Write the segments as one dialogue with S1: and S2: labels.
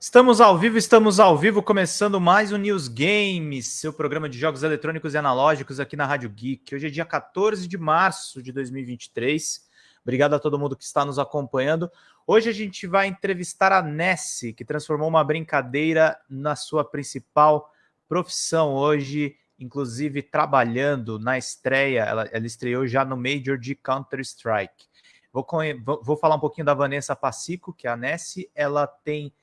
S1: Estamos ao vivo, estamos ao vivo, começando mais um News Games, seu programa de jogos eletrônicos e analógicos aqui na Rádio Geek. Hoje é dia 14 de março de 2023. Obrigado a todo mundo que está nos acompanhando. Hoje a gente vai entrevistar a Nessie, que transformou uma brincadeira na sua principal profissão hoje, inclusive trabalhando na estreia. Ela, ela estreou já no Major de Counter-Strike. Vou, vou, falar um pouquinho da Vanessa Pacico, que é a Nessie. Ela tem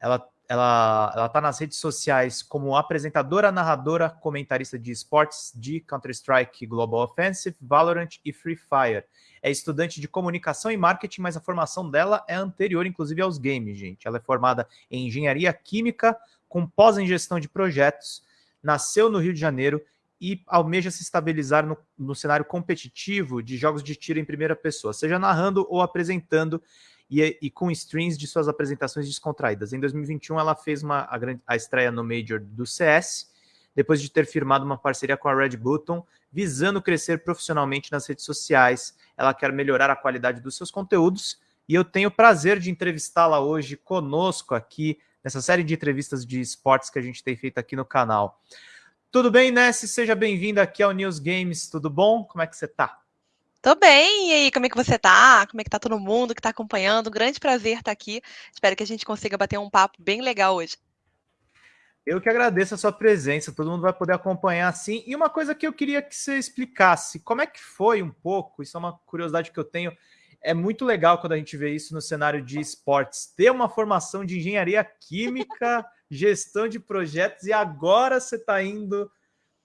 S1: ela ela ela está nas redes sociais como apresentadora, narradora, comentarista de esportes de Counter-Strike Global Offensive, Valorant e Free Fire. É estudante de comunicação e marketing, mas a formação dela é anterior, inclusive, aos games, gente. Ela é formada em engenharia química, com pós em gestão de projetos, nasceu no Rio de Janeiro e almeja se estabilizar no, no cenário competitivo de jogos de tiro em primeira pessoa, seja narrando ou apresentando e, e, com streams de suas apresentações descontraídas. Em 2021, ela fez uma, a, a estreia no Major do CS, depois de ter firmado uma parceria com a Red Button, visando crescer profissionalmente nas redes sociais. Ela quer melhorar a qualidade dos seus conteúdos e eu tenho o prazer de entrevistá-la hoje conosco aqui nessa série de entrevistas de esportes que a gente tem feito aqui no canal. Tudo bem, Nessie? Seja bem-vinda aqui ao News Games. Tudo bom? Como é que você está?
S2: Tô bem, e aí, como é que você tá? Como é que tá todo mundo que tá acompanhando? Um grande prazer estar aqui. Espero que a gente consiga bater um papo bem legal hoje.
S1: Eu que agradeço a sua presença, todo mundo vai poder acompanhar assim. E uma coisa que eu queria que você explicasse, como é que foi um pouco, isso é uma curiosidade que eu tenho, é muito legal quando a gente vê isso no cenário de esportes, ter uma formação de engenharia química, gestão de projetos, e agora você está indo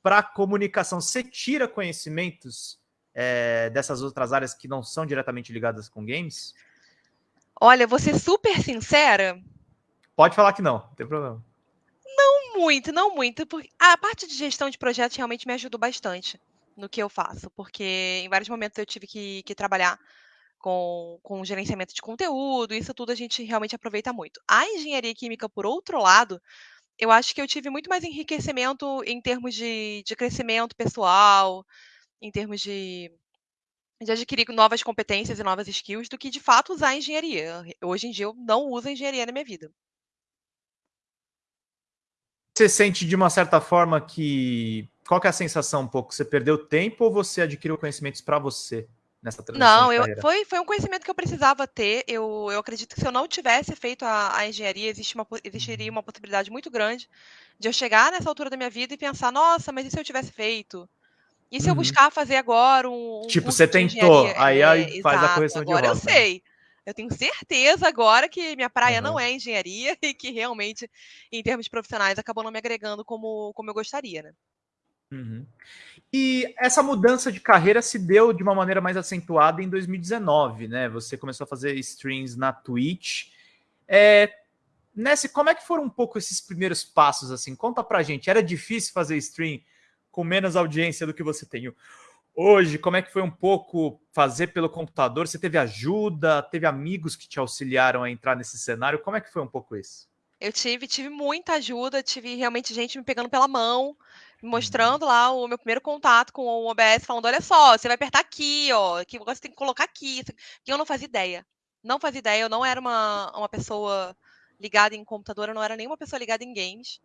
S1: para comunicação. Você tira conhecimentos é, dessas outras áreas que não são diretamente ligadas com games?
S2: Olha, vou ser super sincera.
S1: Pode falar que não, não tem problema.
S2: Não muito, não muito. Porque a parte de gestão de projetos realmente me ajudou bastante no que eu faço, porque em vários momentos eu tive que, que trabalhar com, com gerenciamento de conteúdo, isso tudo a gente realmente aproveita muito. A engenharia química, por outro lado, eu acho que eu tive muito mais enriquecimento em termos de, de crescimento pessoal, em termos de, de adquirir novas competências e novas skills do que de fato usar a engenharia. Hoje em dia eu não uso a engenharia na minha vida.
S1: Você sente de uma certa forma que. Qual que é a sensação um pouco? Você perdeu tempo ou você adquiriu conhecimentos para você nessa
S2: transição? Não, eu, foi, foi um conhecimento que eu precisava ter. Eu, eu acredito que se eu não tivesse feito a, a engenharia, existe uma, existiria uhum. uma possibilidade muito grande de eu chegar nessa altura da minha vida e pensar: nossa, mas e se eu tivesse feito? E se eu uhum. buscar fazer agora um.
S1: Tipo, você tentou, aí, aí é, faz exato, a correção
S2: agora
S1: de.
S2: Agora eu sei. Eu tenho certeza agora que minha praia uhum. não é engenharia e que realmente, em termos profissionais, acabou não me agregando como, como eu gostaria, né?
S1: Uhum. E essa mudança de carreira se deu de uma maneira mais acentuada em 2019, né? Você começou a fazer streams na Twitch. É, Nesse, como é que foram um pouco esses primeiros passos, assim? Conta pra gente. Era difícil fazer stream com menos audiência do que você tem hoje? Como é que foi um pouco fazer pelo computador? Você teve ajuda? Teve amigos que te auxiliaram a entrar nesse cenário? Como é que foi um pouco isso?
S2: Eu tive, tive muita ajuda, tive realmente gente me pegando pela mão, me mostrando lá o meu primeiro contato com o OBS, falando: olha só, você vai apertar aqui, ó, que você tem que colocar aqui. Que eu não fazia ideia. Não fazia ideia, eu não era uma, uma pessoa ligada em computador, eu não era nenhuma pessoa ligada em games.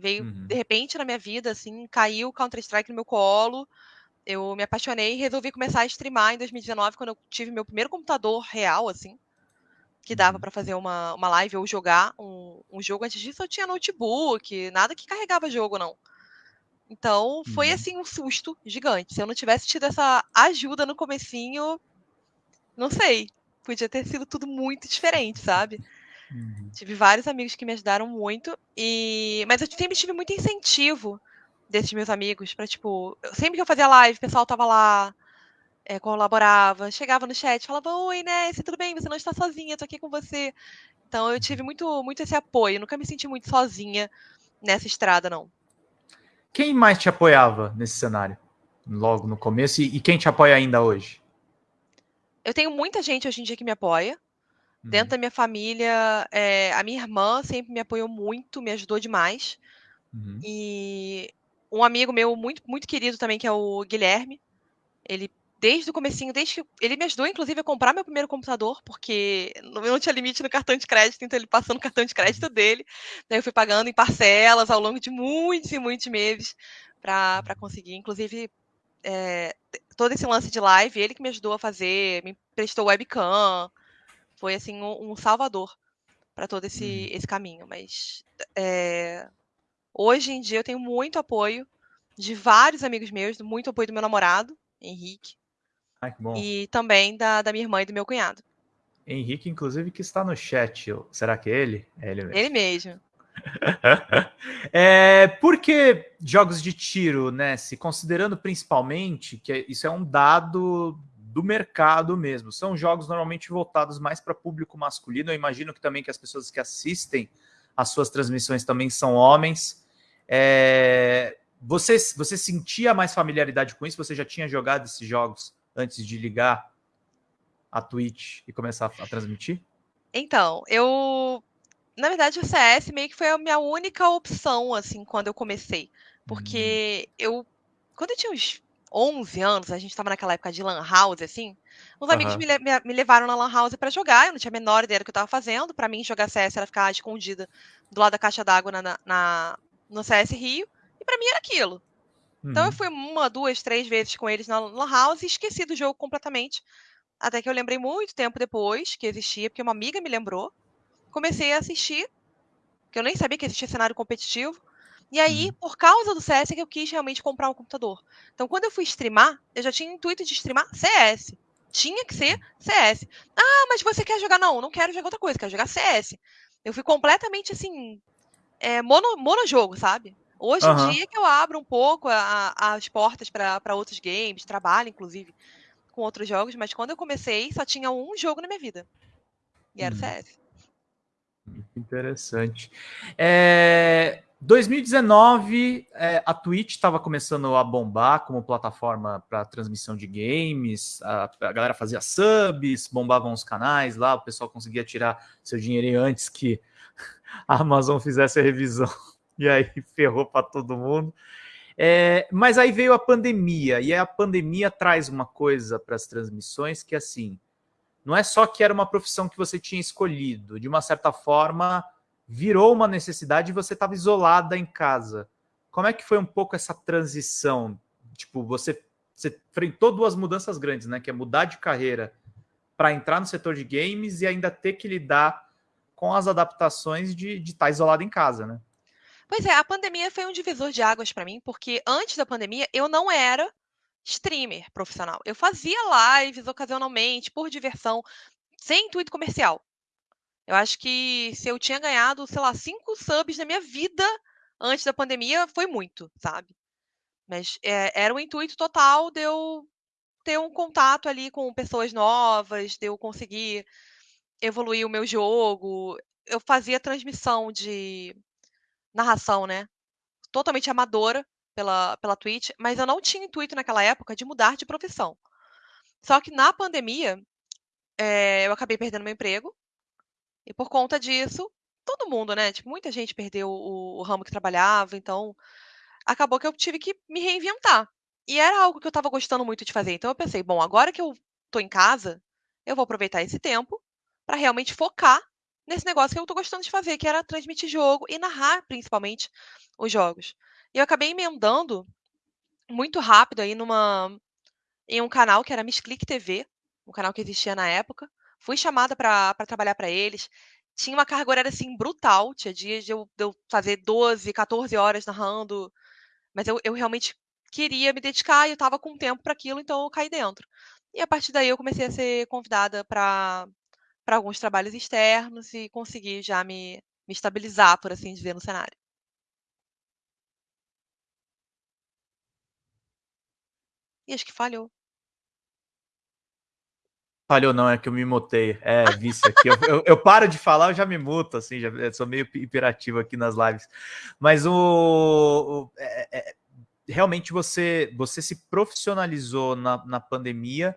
S2: Veio uhum. de repente na minha vida, assim, caiu Counter-Strike no meu colo. Eu me apaixonei e resolvi começar a streamar em 2019, quando eu tive meu primeiro computador real, assim, que dava uhum. para fazer uma, uma live ou jogar um, um jogo. Antes disso eu tinha notebook, nada que carregava jogo, não. Então, foi uhum. assim um susto gigante. Se eu não tivesse tido essa ajuda no comecinho, não sei, podia ter sido tudo muito diferente, sabe? Uhum. Tive vários amigos que me ajudaram muito, e mas eu sempre tive muito incentivo desses meus amigos para tipo, sempre que eu fazia live, o pessoal tava lá, é, colaborava, chegava no chat, falava: "Oi, Ness, tudo bem? Você não está sozinha, tô aqui com você". Então eu tive muito muito esse apoio, nunca me senti muito sozinha nessa estrada não.
S1: Quem mais te apoiava nesse cenário? Logo no começo e, e quem te apoia ainda hoje?
S2: Eu tenho muita gente hoje em dia que me apoia. Dentro uhum. da minha família, é, a minha irmã sempre me apoiou muito, me ajudou demais. Uhum. E um amigo meu muito, muito querido também, que é o Guilherme, ele desde o comecinho, desde que ele me ajudou, inclusive, a comprar meu primeiro computador, porque eu não tinha limite no cartão de crédito, então ele passou no cartão de crédito dele. Daí eu fui pagando em parcelas ao longo de muitos e muitos meses para conseguir. Inclusive, é, todo esse lance de live, ele que me ajudou a fazer, me prestou webcam. Foi, assim, um, um salvador para todo esse, uhum. esse caminho. Mas é, hoje em dia eu tenho muito apoio de vários amigos meus, muito apoio do meu namorado, Henrique,
S1: Ai, que bom.
S2: E também da, da minha irmã e do meu cunhado.
S1: Henrique, inclusive, que está no chat. Será que é ele? É ele mesmo.
S2: Ele mesmo.
S1: é, por que jogos de tiro, né? Se considerando principalmente que isso é um dado do mercado mesmo. São jogos normalmente voltados mais para público masculino. Eu imagino que também que as pessoas que assistem as suas transmissões também são homens. É, você, você sentia mais familiaridade com isso? Você já tinha jogado esses jogos antes de ligar a Twitch e começar a transmitir?
S2: Então, eu. Na verdade, o CS meio que foi a minha única opção, assim, quando eu comecei. Porque hum. eu. Quando eu tinha uns 11 anos, a gente estava naquela época de Lan House, assim. Uns uhum. amigos me, me, me, levaram na Lan House para jogar, eu não tinha a menor ideia do que eu estava fazendo. Para mim, jogar CS era ficar escondida do lado da caixa d'água na, na, no CS Rio. E para mim era aquilo. Então eu uhum. fui uma, duas, três vezes com eles na Lan House e esqueci do jogo completamente. Até que eu lembrei muito tempo depois que existia, porque uma amiga me lembrou. Comecei a assistir, que eu nem sabia que existia cenário competitivo. E aí, uhum. por causa do CS, é que eu quis realmente comprar um computador. Então, quando eu fui streamar, eu já tinha intuito de streamar CS. Tinha que ser CS. Ah, mas você quer jogar? Não, não quero jogar outra coisa, quero jogar CS. Eu fui completamente assim. É, mono, monojogo, sabe? Hoje em dia que eu abro um pouco a, as portas para outros games, trabalho, inclusive, com outros jogos, mas quando eu comecei, só tinha um jogo na minha vida. E era o CS.
S1: Muito interessante. É, 2019, é, a Twitch estava começando a bombar como plataforma para transmissão de games, a, a, galera fazia subs, bombavam os canais lá, o pessoal conseguia tirar seu dinheiro antes que a Amazon fizesse a revisão e aí ferrou para todo mundo. É, mas aí veio a pandemia, e a pandemia traz uma coisa para as transmissões que, assim, não é só que era uma profissão que você tinha escolhido, de uma certa forma virou uma necessidade e você estava isolada em casa. Como é que foi um pouco essa transição? Tipo, você, você enfrentou duas mudanças grandes, né? Que é mudar de carreira para entrar no setor de games e ainda ter que lidar com as adaptações de estar tá isolado em casa, né?
S2: Pois é, a pandemia foi um divisor de águas para mim, porque antes da pandemia eu não era streamer profissional. Eu fazia lives ocasionalmente, por diversão, sem intuito comercial. Eu acho que se eu tinha ganhado, sei lá, cinco subs na minha vida antes da pandemia, foi muito, sabe? Mas é, era o intuito total de eu ter um contato ali com pessoas novas, de eu conseguir evoluir o meu jogo. Eu fazia transmissão de narração, né? Totalmente amadora pela, pela Twitch, mas eu não tinha intuito naquela época de mudar de profissão. Só que na pandemia, é, eu acabei perdendo meu emprego, e por conta disso, todo mundo, né? Tipo, muita gente perdeu o, o ramo que trabalhava, então acabou que eu tive que me reinventar. E era algo que eu estava gostando muito de fazer. Então eu pensei, bom, agora que eu tô em casa, eu vou aproveitar esse tempo para realmente focar nesse negócio que eu tô gostando de fazer, que era transmitir jogo e narrar, principalmente, os jogos. E eu acabei emendando muito rápido aí numa em um canal que era Miss Click TV, um canal que existia na época. Fui chamada para trabalhar para eles. Tinha uma carga horária assim brutal, tinha dias de eu, de eu fazer 12, 14 horas narrando, mas eu, eu realmente queria me dedicar e eu estava com tempo para aquilo, então eu caí dentro. E a partir daí eu comecei a ser convidada para alguns trabalhos externos e conseguir já me, me estabilizar, por assim dizer, no cenário. E acho que falhou.
S1: Falhou não, é que eu me mutei. É, vício aqui. Eu, eu, eu, paro de falar, eu já me muto, assim, já sou meio imperativo aqui nas lives. Mas o, o é, é, realmente você, você se profissionalizou na, na pandemia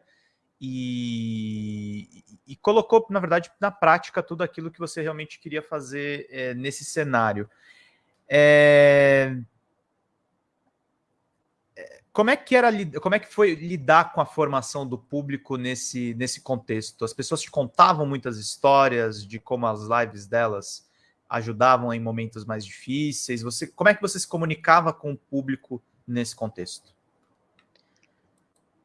S1: e, e, colocou, na verdade, na prática tudo aquilo que você realmente queria fazer é, nesse cenário. É... como é que era, como é que foi lidar com a formação do público nesse, nesse contexto? As pessoas te contavam muitas histórias de como as lives delas ajudavam em momentos mais difíceis. Você, como é que você se comunicava com o público nesse contexto?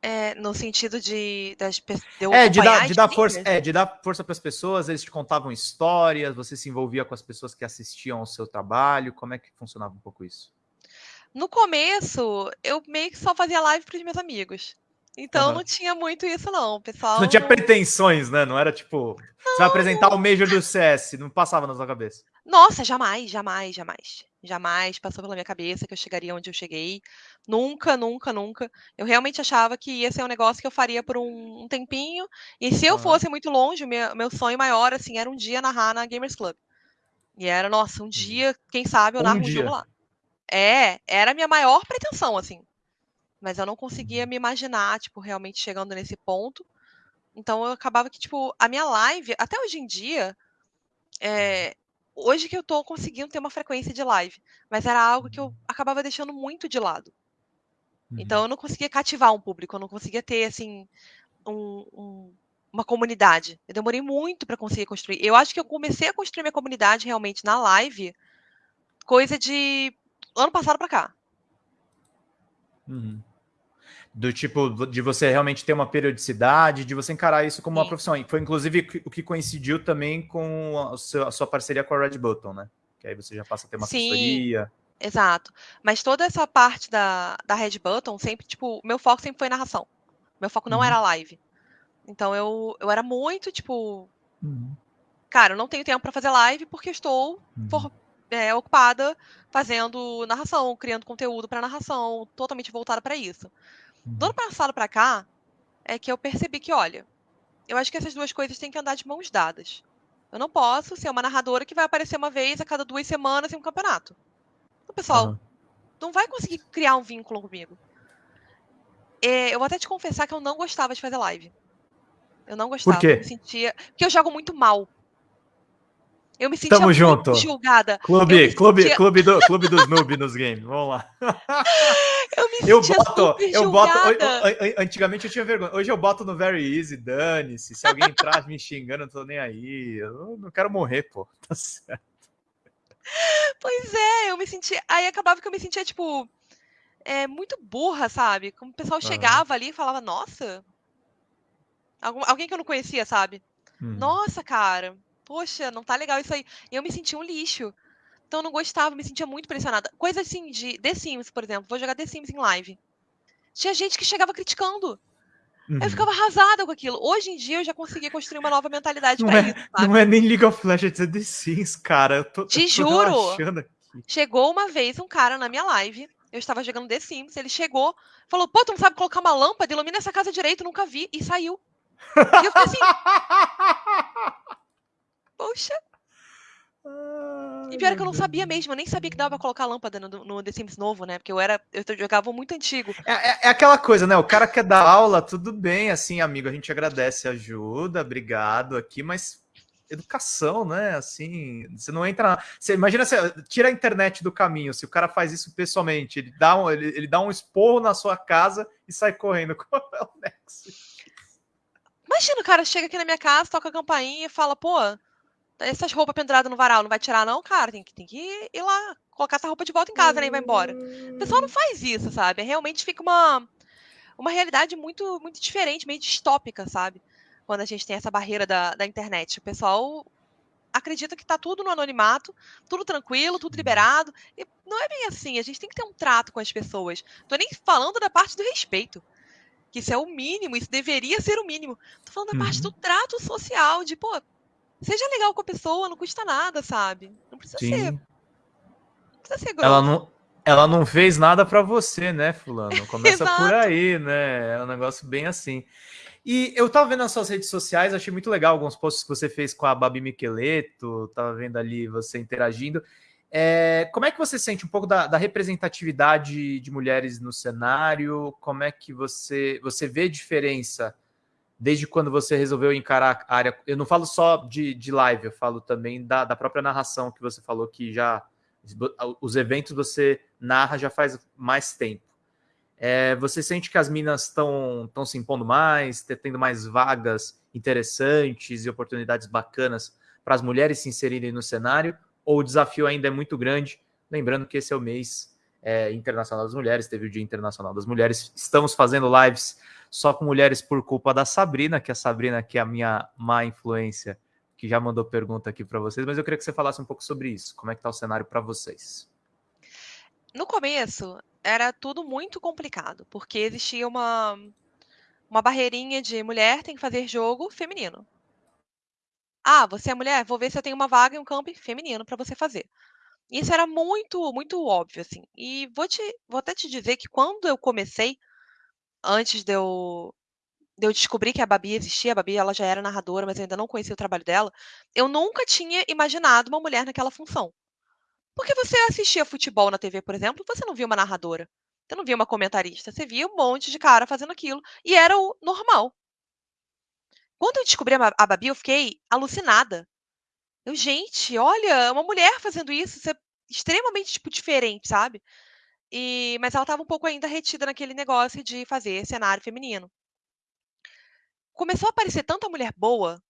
S2: É, no sentido de, de,
S1: de é, de dar, de dar força, é, de dar força para as pessoas. Eles te contavam histórias. Você se envolvia com as pessoas que assistiam ao seu trabalho. Como é que funcionava um pouco isso?
S2: No começo, eu meio que só fazia live para os meus amigos. Então uhum. não tinha muito isso, não. Pessoal.
S1: Não tinha pretensões, né? Não era tipo. Não. Você vai apresentar o Major do CS, não passava na sua cabeça.
S2: Nossa, jamais, jamais, jamais. Jamais passou pela minha cabeça que eu chegaria onde eu cheguei. Nunca, nunca, nunca. Eu realmente achava que ia ser um negócio que eu faria por um, tempinho. E se eu uhum. fosse muito longe, meu, meu sonho maior, assim, era um dia narrar na Gamers Club. E era, nossa, um dia, quem sabe, eu narro um, um jogo lá. É, era a minha maior pretensão, assim. Mas eu não conseguia me imaginar, tipo, realmente chegando nesse ponto. Então eu acabava que, tipo, a minha live, até hoje em dia, é, hoje que eu tô conseguindo ter uma frequência de live, mas era algo que eu acabava deixando muito de lado. Então uhum. eu não conseguia cativar um público, eu não conseguia ter, assim, um, um, uma comunidade. Eu demorei muito para conseguir construir. Eu acho que eu comecei a construir minha comunidade realmente na live, coisa de ano passado para cá.
S1: Uhum. Do tipo, de você realmente ter uma periodicidade, de você encarar isso como Sim. uma profissão. E foi inclusive o que coincidiu também com a sua, parceria com a Red Button, né? Que aí você já passa a ter uma Sim. assessoria.
S2: Exato. Mas toda essa parte da, da Red Button, sempre, tipo, meu foco sempre foi narração. Meu foco não uhum. era live. Então eu, eu era muito, tipo. Uhum. Cara, eu não tenho tempo para fazer live porque estou uhum. for, é, ocupada fazendo narração, criando conteúdo para narração, totalmente voltada para isso. Do ano uhum. passado para cá, é que eu percebi que, olha, eu acho que essas duas coisas têm que andar de mãos dadas. Eu não posso ser uma narradora que vai aparecer uma vez a cada duas semanas em um campeonato. Então, pessoal, uhum. não vai conseguir criar um vínculo comigo. É, eu vou até te confessar que eu não gostava de fazer live. Eu não gostava.
S1: Por quê?
S2: Eu sentia. Porque eu jogo muito mal. Eu me sentia
S1: Tamo junto.
S2: julgada.
S1: Clube, clube, sentia... clube, do, clube dos noob nos games. Vamos lá.
S2: Eu me eu boto, eu boto.
S1: Antigamente eu tinha vergonha. Hoje eu boto no Very Easy, dane-se. Se alguém entrar me xingando, eu não tô nem aí. Eu não quero morrer, pô. Tá certo.
S2: Pois é, eu me sentia. Aí acabava que eu me sentia, tipo, é, muito burra, sabe? Como o pessoal chegava ali e falava, nossa. Algum, alguém que eu não conhecia, sabe? Hum. Nossa, cara poxa, não tá legal isso aí. E eu me sentia um lixo. Então eu não gostava, me sentia muito pressionada. Coisa assim de The Sims, por exemplo. Vou jogar The Sims em live. Tinha gente que chegava criticando. Uhum. Eu ficava arrasada com aquilo. Hoje em dia eu já consegui construir uma nova mentalidade
S1: não pra
S2: é,
S1: isso, sabe? Não é nem League of Legends, é The Sims, cara. Eu tô,
S2: Te eu tô juro. Chegou uma vez um cara na minha live. Eu estava jogando The Sims. Ele chegou, falou: Pô, tu não sabe colocar uma lâmpada? Ilumina essa casa direito, nunca vi. E saiu. E eu fiquei assim. Poxa. e pior é que eu não sabia mesmo, eu nem sabia que dava pra colocar lâmpada no, no The Sims novo, né? Porque eu era. Eu jogava muito antigo.
S1: É, é, é, aquela coisa, né? O cara quer dar aula, tudo bem, assim, amigo. A gente agradece a ajuda, obrigado aqui, mas educação, né? Assim, você não entra. Você imagina você tira a internet do caminho. Se o cara faz isso pessoalmente, ele dá um, ele, ele dá um esporro na sua casa e sai correndo. Qual é o Nexus?
S2: Imagina, o cara chega aqui na minha casa, toca a campainha e fala, pô, essas roupas penduradas no varal, não vai tirar, não, cara? Tem que, tem que ir lá, colocar essa roupa de volta em casa, né? E vai embora. O pessoal não faz isso, sabe? Realmente fica uma, uma realidade muito, muito diferente, meio distópica, sabe? Quando a gente tem essa barreira da, da internet. O pessoal acredita que tá tudo no anonimato, tudo tranquilo, tudo liberado. E não é bem assim. A gente tem que ter um trato com as pessoas. Tô nem falando da parte do respeito. Que isso é o mínimo, isso deveria ser o mínimo. Tô falando da uhum. parte do trato social, de, pô, Seja legal com a pessoa, não custa nada, sabe? Não precisa Sim. ser. Não
S1: precisa ser grosso. Ela não, ela não fez nada para você, né, fulano? Começa por aí, né? É um negócio bem assim. E eu tava vendo nas suas redes sociais, achei muito legal alguns posts que você fez com a Babi Miqueleto, tava vendo ali você interagindo. É, como é que você sente um pouco da, da, representatividade de mulheres no cenário? Como é que você, você vê diferença desde quando você resolveu encarar a área. Eu não falo só de, de live, eu falo também da, da própria narração que você falou que já. Os eventos você narra já faz mais tempo. É, você sente que as minas estão se impondo mais, tendo mais vagas interessantes e oportunidades bacanas para as mulheres se inserirem no cenário? Ou o desafio ainda é muito grande? Lembrando que esse é o mês é, internacional das mulheres, teve o Dia Internacional das Mulheres. Estamos fazendo lives só com mulheres por culpa da Sabrina, que a Sabrina, que é a minha má influência, que já mandou pergunta aqui para vocês, mas eu queria que você falasse um pouco sobre isso. Como é que está o cenário para vocês?
S2: No começo, era tudo muito complicado, porque existia uma, uma barreirinha de mulher tem que fazer jogo feminino. Ah, você é mulher? Vou ver se eu tenho uma vaga em um campo feminino para você fazer. Isso era muito, muito óbvio, assim. E vou te vou até te dizer que quando eu comecei, antes de eu de eu descobrir que a Babi existia, a Babi ela já era narradora, mas eu ainda não conhecia o trabalho dela, eu nunca tinha imaginado uma mulher naquela função. Porque você assistia futebol na TV, por exemplo, você não via uma narradora, você não via uma comentarista, você via um monte de cara fazendo aquilo, e era o normal. Quando eu descobri a Babi, eu fiquei alucinada. Eu, gente, olha, uma mulher fazendo isso, isso é extremamente, tipo, diferente, sabe? E, mas ela estava um pouco ainda retida naquele negócio de fazer cenário feminino. Começou a aparecer tanta mulher boa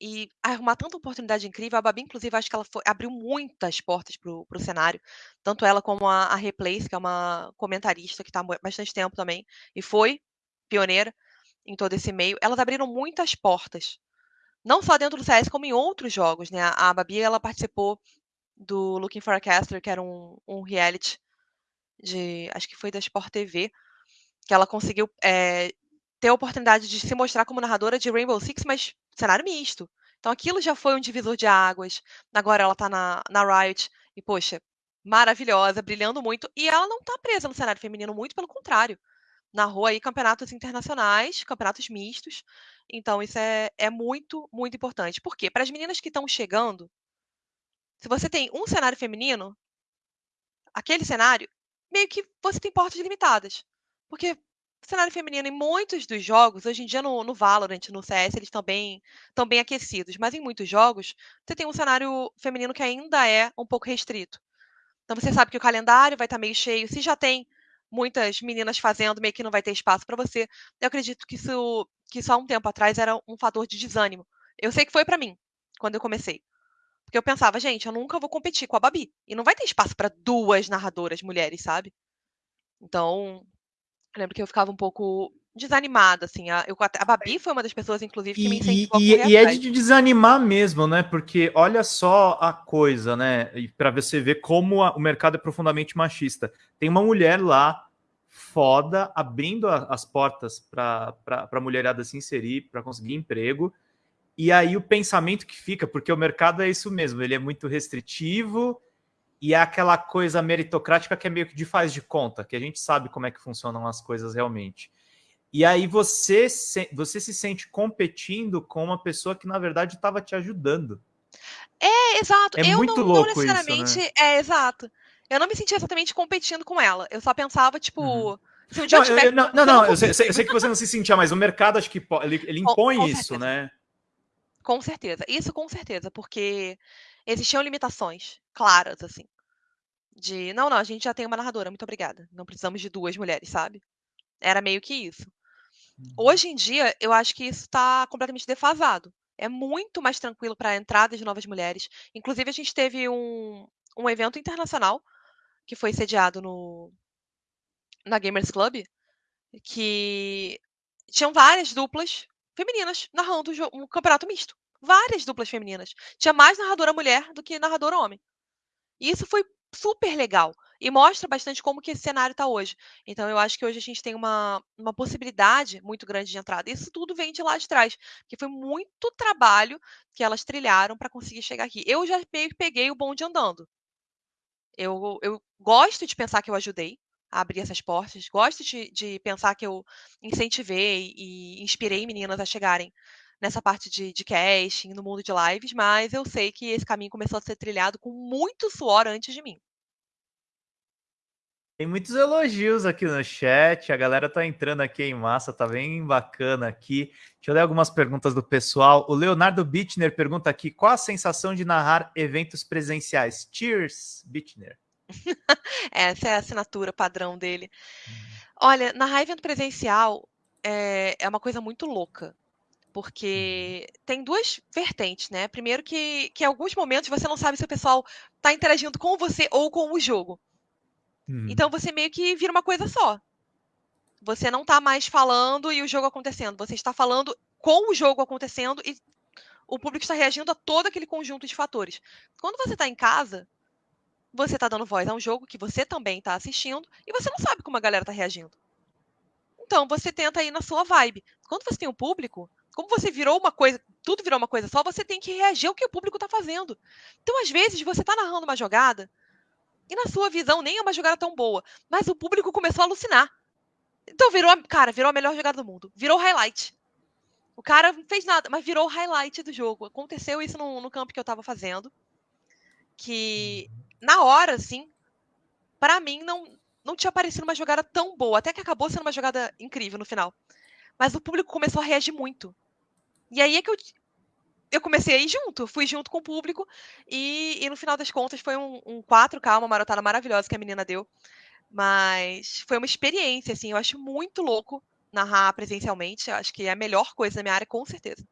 S2: e arrumar tanta oportunidade incrível. A Babi, inclusive, acho que ela foi, abriu muitas portas para o cenário. Tanto ela como a, a Replace, que é uma comentarista que está há bastante tempo também, e foi pioneira em todo esse meio. Elas abriram muitas portas não só dentro do CS, como em outros jogos, né? A Babi, ela participou do Looking for a Caster, que era um, um reality de, acho que foi da Sport TV, que ela conseguiu é, ter a oportunidade de se mostrar como narradora de Rainbow Six, mas cenário misto. Então aquilo já foi um divisor de águas. Agora ela tá na, na Riot e, poxa, maravilhosa, brilhando muito. E ela não tá presa no cenário feminino, muito pelo contrário narrou aí campeonatos internacionais, campeonatos mistos. Então, isso é, é muito, muito importante. Por quê? Para as meninas que estão chegando, se você tem um cenário feminino, aquele cenário, meio que você tem portas limitadas. Porque o cenário feminino em muitos dos jogos, hoje em dia no, no Valorant, no CS, eles estão bem, estão bem aquecidos, mas em muitos jogos, você tem um cenário feminino que ainda é um pouco restrito. Então você sabe que o calendário vai estar meio cheio. Se já tem muitas meninas fazendo, meio que não vai ter espaço para você. Eu acredito que isso, que só um tempo atrás era um fator de desânimo. Eu sei que foi para mim, quando eu comecei. Porque eu pensava, gente, eu nunca vou competir com a Babi. E não vai ter espaço para duas narradoras mulheres, sabe? Então, eu lembro que eu ficava um pouco desanimada, assim. A, eu, a Babi foi uma das pessoas, inclusive, que me incentivou
S1: e, a E é de desanimar mesmo, né? Porque olha só a coisa, né? E para você ver como a, o mercado é profundamente machista. Tem uma mulher lá, foda, abrindo a, as portas para a mulherada se inserir, para conseguir emprego. E aí o pensamento que fica, porque o mercado é isso mesmo, ele é muito restritivo e é aquela coisa meritocrática que é meio que de faz de conta, que a gente sabe como é que funcionam as coisas realmente. E aí você se, você se sente competindo com uma pessoa que na verdade estava te ajudando.
S2: É, exato. É eu muito não, louco não necessariamente. Isso, né? É, exato. Eu não me sentia exatamente competindo com ela. Eu só pensava, tipo. Uhum. Se um dia não, eu, tiver...
S1: não, não, não, eu, sei, eu sei, que você não se sentia, mas o mercado acho que ele, ele impõe com, com isso, certeza. né?
S2: Com certeza. Isso com certeza, porque existiam limitações claras, assim. De, não, não, a gente já tem uma narradora, muito obrigada. Não precisamos de duas mulheres, sabe? Era meio que isso. Uhum. Hoje em dia, eu acho que isso está completamente defasado. É muito mais tranquilo para a entrada de novas mulheres. Inclusive, a gente teve um, um evento internacional que foi sediado no, na Gamers Club, que tinham várias duplas femininas narrando um campeonato misto. Várias duplas femininas. Tinha mais narradora mulher do que narrador homem. E isso foi super legal e mostra bastante como que esse cenário está hoje. Então eu acho que hoje a gente tem uma, uma possibilidade muito grande de entrada. Isso tudo vem de lá de trás, porque foi muito trabalho que elas trilharam para conseguir chegar aqui. Eu já meio que peguei o bonde andando. Eu, eu gosto de pensar que eu ajudei abrir essas portas, gosto de, de pensar que eu incentivei e inspirei meninas a chegarem nessa parte de, de casting, no mundo de lives, mas eu sei que esse caminho começou a ser trilhado com muito suor antes de mim.
S1: Tem muitos elogios aqui no chat, a galera tá entrando aqui em massa, tá bem bacana aqui. Deixa eu ler algumas perguntas do pessoal. O Leonardo Bittner pergunta aqui, qual a sensação de narrar eventos presenciais? Cheers, Bittner.
S2: Essa é a assinatura padrão dele. Hum. Olha, narrar evento presencial é, é uma coisa muito louca. Porque tem duas vertentes, né? Primeiro que, que em alguns momentos você não sabe se o pessoal tá interagindo com você ou com o jogo.
S1: Uhum.
S2: Então você meio que vira uma coisa só. Você não tá mais falando e o jogo acontecendo. Você está falando com o jogo acontecendo e o público está reagindo a todo aquele conjunto de fatores. Quando você está em casa, você está dando voz a um jogo que você também está assistindo e você não sabe como a galera está reagindo. Então você tenta ir na sua vibe. Quando você tem um público, como você virou uma coisa, tudo virou uma coisa só, você tem que reagir ao que o público está fazendo. Então, às vezes, você está narrando uma jogada e na sua visão nem é uma jogada tão boa, mas o público começou a alucinar. Então virou, cara, virou a melhor jogada do mundo. Virou highlight. O cara não fez nada, mas virou o highlight do jogo. Aconteceu isso no, no campo que eu tava fazendo. Que na hora, assim, para mim não, não tinha parecido uma jogada tão boa. Até que acabou sendo uma jogada incrível no final. Mas o público começou a reagir muito. E aí é que eu, eu comecei a ir junto, fui junto com o público, e, e no final das contas foi um, um 4K, uma marotada maravilhosa que a menina deu. Mas foi uma experiência, assim, eu acho muito louco narrar presencialmente. Acho que é a melhor coisa da minha área, com certeza.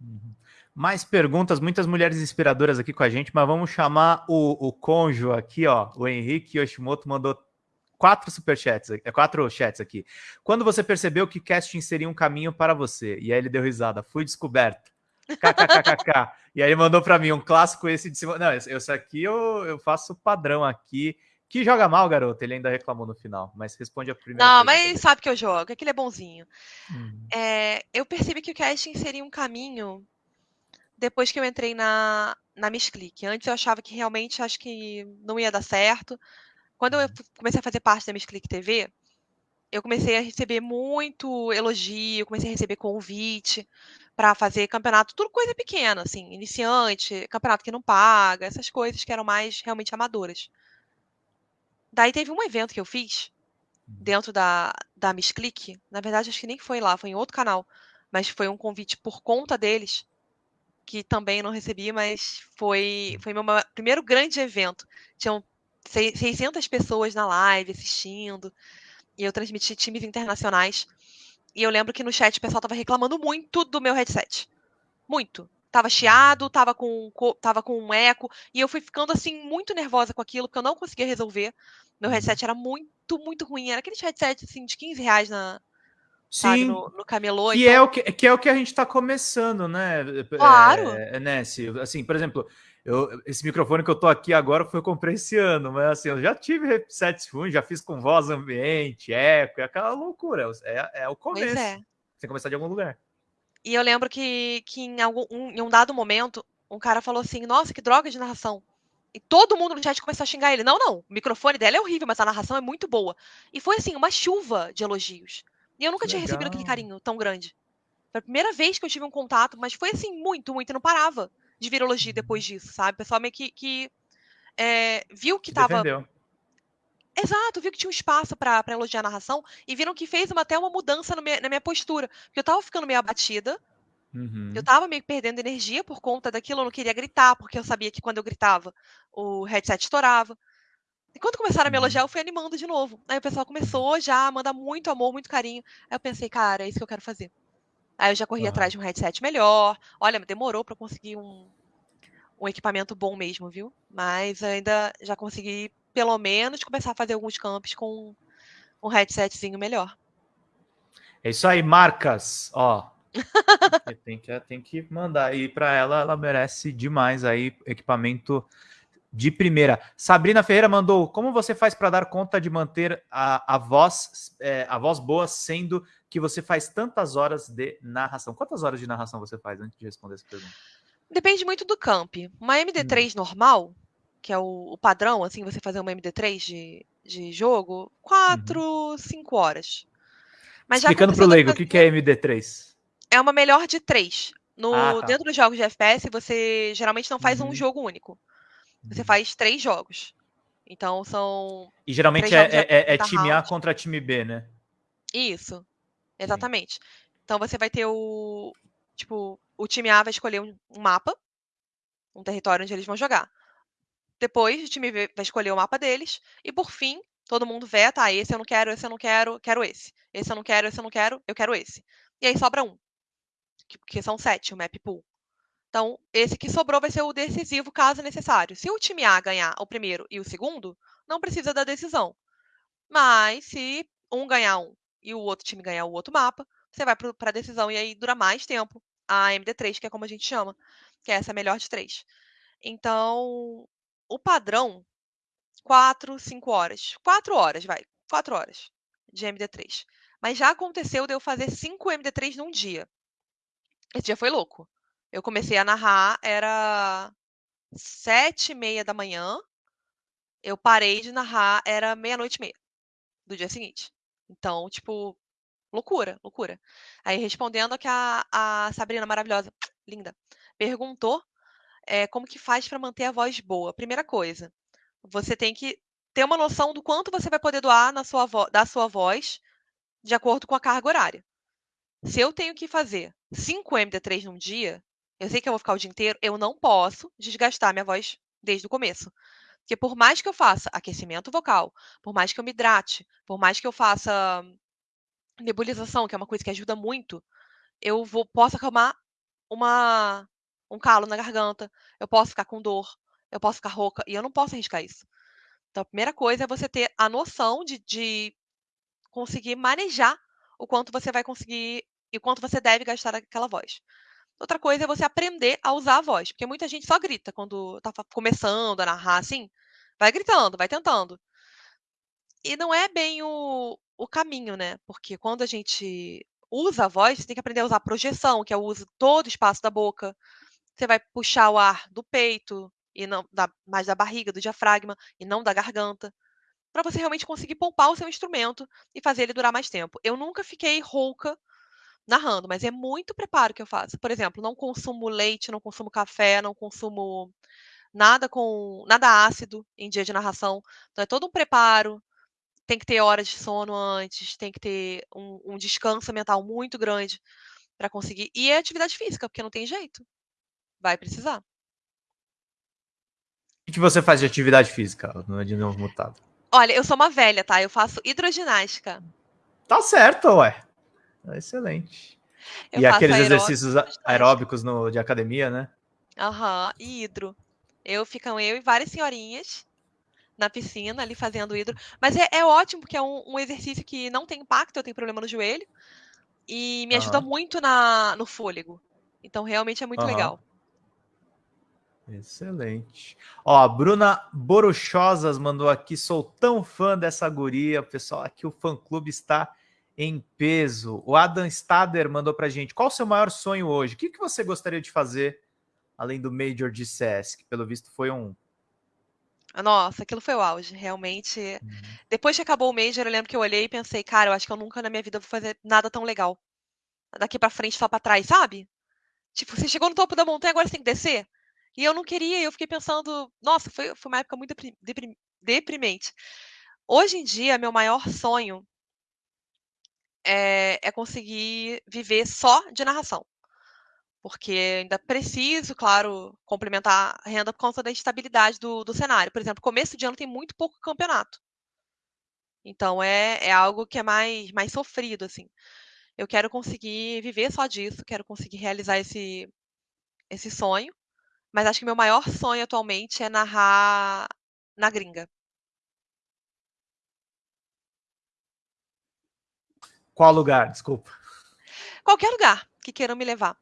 S1: Uhum. Mais perguntas, muitas mulheres inspiradoras aqui com a gente, mas vamos chamar o, o conjo aqui, ó. O Henrique Yoshimoto mandou quatro superchats, é, quatro chats aqui. Quando você percebeu que casting seria um caminho para você? E aí ele deu risada. Fui descoberto. KKKKK. e aí ele mandou para mim um clássico esse de cima. Não, esse aqui eu, eu faço padrão aqui. Que joga mal, garoto. Ele ainda reclamou no final, mas responde a primeira.
S2: Não, mas ele sabe que eu jogo, é que ele é bonzinho.
S1: Uhum.
S2: É, eu percebi que o casting seria um caminho depois que eu entrei na, na Miss Click. Antes eu achava que realmente acho que não ia dar certo. Quando eu comecei a fazer parte da Miss Click TV, eu comecei a receber muito elogio, comecei a receber convite para fazer campeonato, tudo coisa pequena, assim, iniciante, campeonato que não paga, essas coisas que eram mais realmente amadoras. Daí teve um evento que eu fiz dentro da, da Miss Click, na verdade acho que nem foi lá, foi em outro canal, mas foi um convite por conta deles, que também não recebi, mas foi, foi meu primeiro grande evento. Tinham 600 pessoas na live assistindo, e eu transmiti times internacionais. E eu lembro que no chat o pessoal tava reclamando muito do meu headset. Muito. Tava chiado, tava com, tava com um eco, e eu fui ficando assim muito nervosa com aquilo, porque eu não conseguia resolver. Meu headset era muito, muito ruim. Era aquele headset assim, de 15 reais na,
S1: Sim,
S2: sabe, no, no camelô.
S1: Que,
S2: então...
S1: é o que, que é o que a gente está começando, né?
S2: Claro.
S1: É, né, assim, por exemplo, eu, esse microfone que eu tô aqui agora foi eu comprei esse ano, mas assim, eu já tive headsets ruins, já fiz com voz ambiente, eco, é aquela loucura. É, é o começo. Pois é. Você tem que começar de algum lugar.
S2: E eu lembro que, que em, algum, um, em um dado momento, um cara falou assim: Nossa, que droga de narração. E todo mundo no chat começou a xingar ele. Não, não, o microfone dela é horrível, mas a narração é muito boa. E foi assim, uma chuva de elogios. E eu nunca que tinha legal. recebido aquele carinho tão grande. Foi a primeira vez que eu tive um contato, mas foi assim, muito, muito, e não parava de vir elogio depois uhum. disso, sabe? O pessoal meio que, que é, viu que tava. Exato, viu que tinha um espaço para elogiar a narração e viram que fez uma, até uma mudança minha, na minha postura. Porque eu tava ficando meio abatida, uhum. eu tava meio perdendo energia por conta daquilo, eu não queria gritar, porque eu sabia que quando eu gritava, o headset estourava. E quando começaram a me elogiar, uhum. eu fui animando de novo. Aí o pessoal começou já a mandar muito amor, muito carinho. Aí eu pensei, cara, é isso que eu quero fazer. Aí eu já corri atrás de um headset melhor. Olha, demorou para conseguir um, um equipamento bom mesmo, viu? Mas ainda já consegui, pelo menos, começar a fazer alguns campos com um headsetzinho melhor.
S1: É isso aí, marcas. Ó, tem que, tem que mandar aí para ela, ela merece demais aí equipamento de primeira. Sabrina Ferreira mandou: como você faz para dar conta de manter a, a voz é, a voz boa, sendo que você faz tantas horas de narração? Quantas horas de narração você faz antes de responder essa pergunta?
S2: Depende muito do camp. Uma MD3 hum. normal, que é o, o, padrão, assim, você fazer uma MD3 de, de jogo, 4, 5 uhum. horas.
S1: Mas Explicando para o leigo, o que, que é MD3?
S2: É uma melhor de 3. No, ah, tá. Dentro dos jogos de FPS, você geralmente não faz uhum. um jogo único. Você faz três jogos. Então são.
S1: E geralmente é, é, é, time A contra time B, né?
S2: Isso. Exatamente. Sim. Então você vai ter o. Tipo, o time A vai escolher um, um mapa, um território onde eles vão jogar. Depois, o time B vai escolher o mapa deles. E por fim, Todo mundo veta, ah, esse eu não quero, esse eu não quero, quero esse. Esse eu não quero, esse eu não quero, eu quero esse. E aí sobra um, que, que são sete, o map pool. Então, esse que sobrou vai ser o decisivo, caso necessário. Se o time A ganhar o primeiro e o segundo, não precisa da decisão. Mas, se um ganhar um e o outro time ganhar o outro mapa, você vai para a decisão e aí dura mais tempo a MD3, que é como a gente chama, que é essa melhor de três. Então, o padrão, 4, 5 horas. 4 horas, vai. 4 horas de MD3. Mas já aconteceu de eu fazer 5 MD3 num dia. Esse dia foi louco. Eu comecei a narrar, era sete e meia da manhã. Eu parei de narrar, era meia-noite e meia do dia seguinte. Então, tipo, loucura, loucura. Aí, respondendo que a, a Sabrina maravilhosa, linda, perguntou é, como que faz para manter a voz boa. Primeira coisa, você tem que ter uma noção do quanto você vai poder doar na sua da sua voz de acordo com a carga horária. Se eu tenho que fazer 5 MD3 num dia, eu sei que eu vou ficar o dia inteiro, eu não posso desgastar minha voz desde o começo. Porque por mais que eu faça aquecimento vocal, por mais que eu me hidrate, por mais que eu faça nebulização, que é uma coisa que ajuda muito, eu vou, posso acalmar uma, um calo na garganta, eu posso ficar com dor, eu posso ficar rouca, e eu não posso arriscar isso. Então, a primeira coisa é você ter a noção de, de conseguir manejar o quanto você vai conseguir e o quanto você deve gastar aquela voz. Outra coisa é você aprender a usar a voz, porque muita gente só grita quando está começando a narrar assim. Vai gritando, vai tentando. E não é bem o, o caminho, né? Porque quando a gente usa a voz, você tem que aprender a usar a projeção, que é o uso todo o espaço da boca. Você vai puxar o ar do peito, e não da, mais da barriga, do diafragma, e não da garganta, para você realmente conseguir poupar o seu instrumento e fazer ele durar mais tempo. Eu nunca fiquei rouca narrando, mas é muito preparo que eu faço. Por exemplo, não consumo leite, não consumo café, não consumo nada com nada ácido em dia de narração. Então é todo um preparo. Tem que ter horas de sono antes, tem que ter um, um descanso mental muito grande para conseguir. E é atividade física, porque não tem jeito. Vai precisar.
S1: O que você faz de atividade física no de novo mutado?
S2: Olha, eu sou uma velha, tá? Eu faço hidroginástica.
S1: Tá certo, ué. Excelente. Eu e aqueles exercícios aeróbicos no, de academia, né?
S2: Aham, uhum, e hidro. Eu ficam eu e várias senhorinhas na piscina ali fazendo hidro. Mas é, é ótimo, porque é um, um, exercício que não tem impacto, eu tenho problema no joelho. E me uhum. ajuda muito na, no fôlego. Então realmente é muito uhum. legal.
S1: Excelente. Ó, a Bruna Boruchosas mandou aqui, sou tão fã dessa guria. Pessoal, aqui o fã-clube está em peso. O Adam Stader mandou para gente, qual o seu maior sonho hoje? O que, que você gostaria de fazer além do Major de CS, que pelo visto foi um...
S2: Nossa, aquilo foi o auge, realmente. Uhum. Depois que acabou o Major, eu lembro que eu olhei e pensei, cara, eu acho que eu nunca na minha vida vou fazer nada tão legal. Daqui para frente, só para trás, sabe? Tipo, você chegou no topo da montanha, agora você tem que descer. E eu não queria, eu fiquei pensando, nossa, foi, foi uma época muito deprimente. Hoje em dia, meu maior sonho é, é conseguir viver só de narração. Porque ainda preciso, claro, complementar a renda por conta da estabilidade do, do cenário. Por exemplo, começo de ano tem muito pouco campeonato. Então é, é algo que é mais, mais sofrido, assim. Eu quero conseguir viver só disso, quero conseguir realizar esse, esse sonho. Mas acho que meu maior sonho atualmente é narrar na gringa.
S1: Qual lugar? Desculpa.
S2: Qualquer lugar que queiram me levar.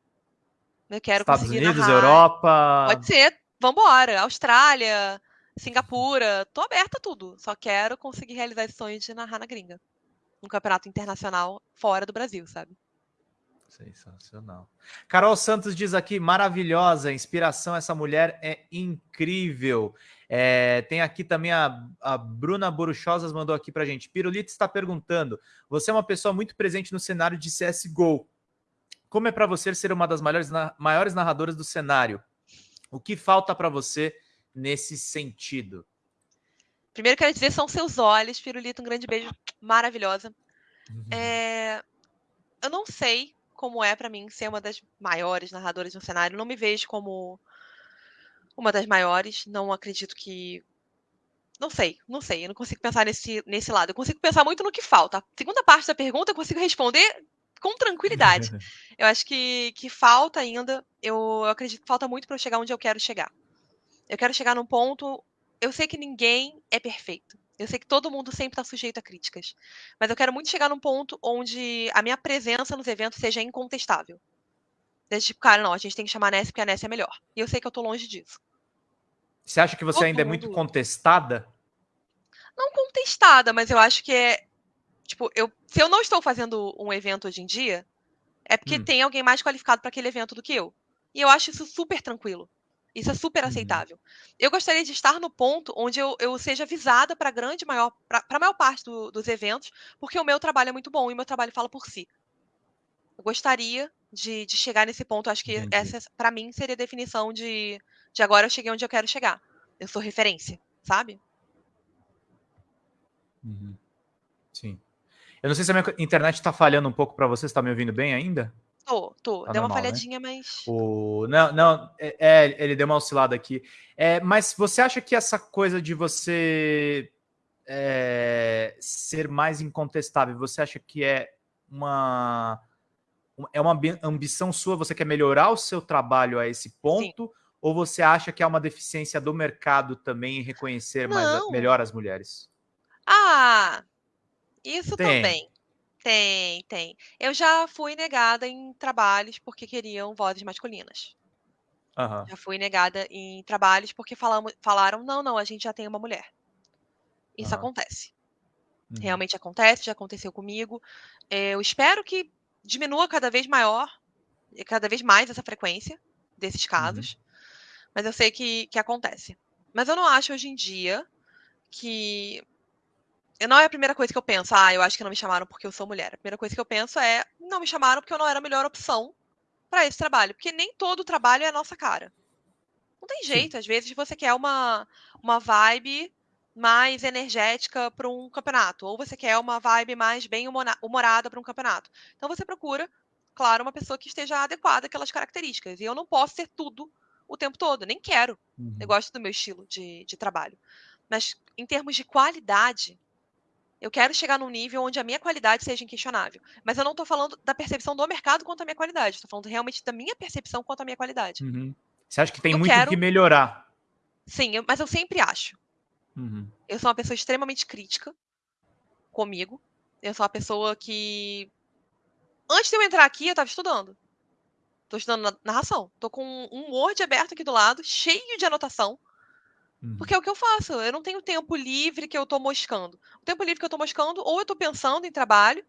S2: Eu quero
S1: Estados conseguir Unidos, narrar. Europa.
S2: Pode ser. Vambora. Austrália, Singapura. Tô aberta a tudo. Só quero conseguir realizar esse sonho de narrar na gringa. Um campeonato internacional fora do Brasil, sabe?
S1: Sensacional. Carol Santos diz aqui, maravilhosa, inspiração, essa mulher é incrível. É, tem aqui também a, a Bruna Boruchosas mandou aqui pra gente. Pirulito está perguntando, você é uma pessoa muito presente no cenário de CSGO. Como é para você ser uma das maiores, maiores narradoras do cenário? O que falta para você nesse sentido?
S2: Primeiro quero dizer, são seus olhos, Pirulito, um grande beijo, maravilhosa. Uhum. É, eu não sei como é para mim ser uma das maiores narradoras no cenário. Não me vejo como uma das maiores. Não acredito que Não sei, não sei. Eu não consigo pensar nesse, nesse lado. Eu consigo pensar muito no que falta. A segunda parte da pergunta eu consigo responder com tranquilidade. eu acho que, que falta ainda. Eu, eu acredito que falta muito para eu chegar onde eu quero chegar. Eu quero chegar num ponto. Eu sei que ninguém é perfeito. Eu sei que todo mundo sempre está sujeito a críticas. Mas eu quero muito chegar num ponto onde a minha presença nos eventos seja incontestável. Desde tipo, cara, não, a gente tem que chamar a Ness porque a Ness é melhor. E eu sei que eu tô longe disso.
S1: Você acha que você todo ainda mundo... é muito contestada?
S2: Não contestada, mas eu acho que é. Tipo, eu, se eu não estou fazendo um evento hoje em dia, é porque hum. tem alguém mais qualificado para aquele evento do que eu. E eu acho isso super tranquilo. Isso é super uhum. aceitável. Eu gostaria de estar no ponto onde eu, eu seja visada para a grande maior, para a maior parte do, dos eventos, porque o meu trabalho é muito bom e o meu trabalho fala por si. Eu gostaria de, de chegar nesse ponto. Acho que Entendi. essa, para mim, seria a definição de, de agora eu cheguei onde eu quero chegar. Eu sou referência, sabe?
S1: Uhum. Sim. Eu não sei se a minha internet está falhando um pouco para você. Você está me ouvindo bem ainda?
S2: Tô, tô. Tá deu normal, uma né? falhadinha, né? mas.
S1: O... Não, não, é, é, ele deu uma oscilada aqui. É, mas você acha que essa coisa de você é, ser mais incontestável, você acha que é uma. É uma ambição sua? Você quer melhorar o seu trabalho a esse ponto? Sim. Ou você acha que é uma deficiência do mercado também em reconhecer mais, melhor as mulheres?
S2: Ah, isso Tem. também. Tem, tem. Eu já fui negada em trabalhos porque queriam vozes masculinas.
S1: Aham.
S2: Já fui negada em trabalhos porque falamos, falaram, não, não, a gente já tem uma mulher. Isso Aham. acontece. Uhum. Realmente acontece, já aconteceu comigo. Eu espero que diminua cada vez maior, cada vez mais essa frequência desses Uhum. casos. Mas eu sei que, que acontece. Mas eu não acho hoje em dia que não é a primeira coisa que eu penso, ah, eu acho que não me chamaram porque eu sou mulher. A primeira coisa que eu penso é, não me chamaram porque eu não era a melhor opção para esse trabalho. Porque nem todo trabalho é a nossa cara. Não tem jeito, Sim. às vezes você quer uma, uma vibe mais energética para um campeonato, ou você quer uma vibe mais bem humorada para um campeonato. Então você procura, claro, uma pessoa que esteja adequada àquelas características. E eu não posso ser tudo o tempo todo, nem quero. Uhum. Eu gosto do meu estilo de, de trabalho. Mas em termos de qualidade, eu quero chegar num nível onde a minha qualidade seja inquestionável. Mas eu não estou falando da percepção do mercado quanto à minha qualidade. Estou falando realmente da minha percepção quanto à minha qualidade.
S1: Uhum. Você acha que tem eu muito quero... que melhorar?
S2: Sim, eu, mas eu sempre acho.
S1: Uhum.
S2: Eu sou uma pessoa extremamente crítica comigo. Eu sou uma pessoa que. Antes de eu entrar aqui, eu estava estudando. Estou estudando narração. Estou com um Word aberto aqui do lado, cheio de anotação. Uhum. Porque é o que eu faço. Eu não tenho tempo livre que eu tô moscando. O tempo livre que eu tô moscando, ou eu tô pensando em trabalho,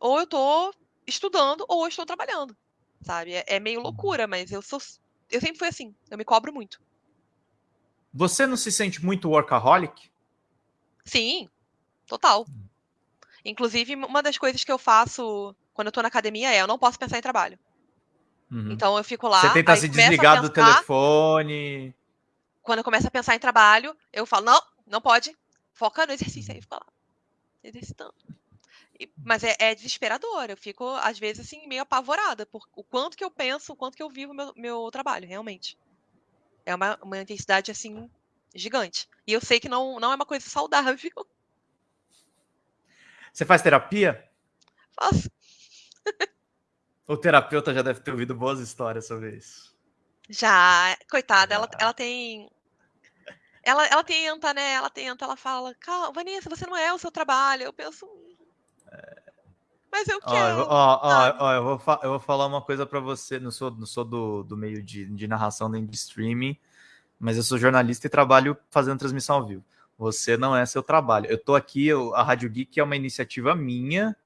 S2: ou eu tô estudando, ou eu estou trabalhando. Sabe? É, é meio uhum. loucura, mas eu sou. Eu sempre fui assim. Eu me cobro muito.
S1: Você não se sente muito workaholic?
S2: Sim, total. Hum. Inclusive, uma das coisas que eu faço quando eu tô na academia é eu não posso pensar em trabalho. Uhum. Então eu fico lá.
S1: Você tenta se desligar pensar, do telefone
S2: quando eu começo a pensar em trabalho, eu falo, não, não pode, foca no exercício aí, fica lá, exercitando. E, mas é, é, desesperador, eu fico, às vezes, assim, meio apavorada por o quanto que eu penso, o quanto que eu vivo meu, meu trabalho, realmente. É uma, uma intensidade, assim, gigante. E eu sei que não, não é uma coisa saudável.
S1: Você faz terapia?
S2: Faço.
S1: o terapeuta já deve ter ouvido boas histórias sobre isso.
S2: Já, coitada, ela, ela tem. Ela, ela tenta, né? Ela tenta, ela fala, calma, Vanessa, você não é o seu trabalho. Eu penso. Mas eu quero.
S1: Ó, ó, ó, eu, vou eu vou falar uma coisa para você. Não sou, não sou do, do meio de, de narração nem de streaming, mas eu sou jornalista e trabalho fazendo transmissão ao vivo. Você não é seu trabalho. Eu tô aqui, eu, a Rádio Geek é uma iniciativa minha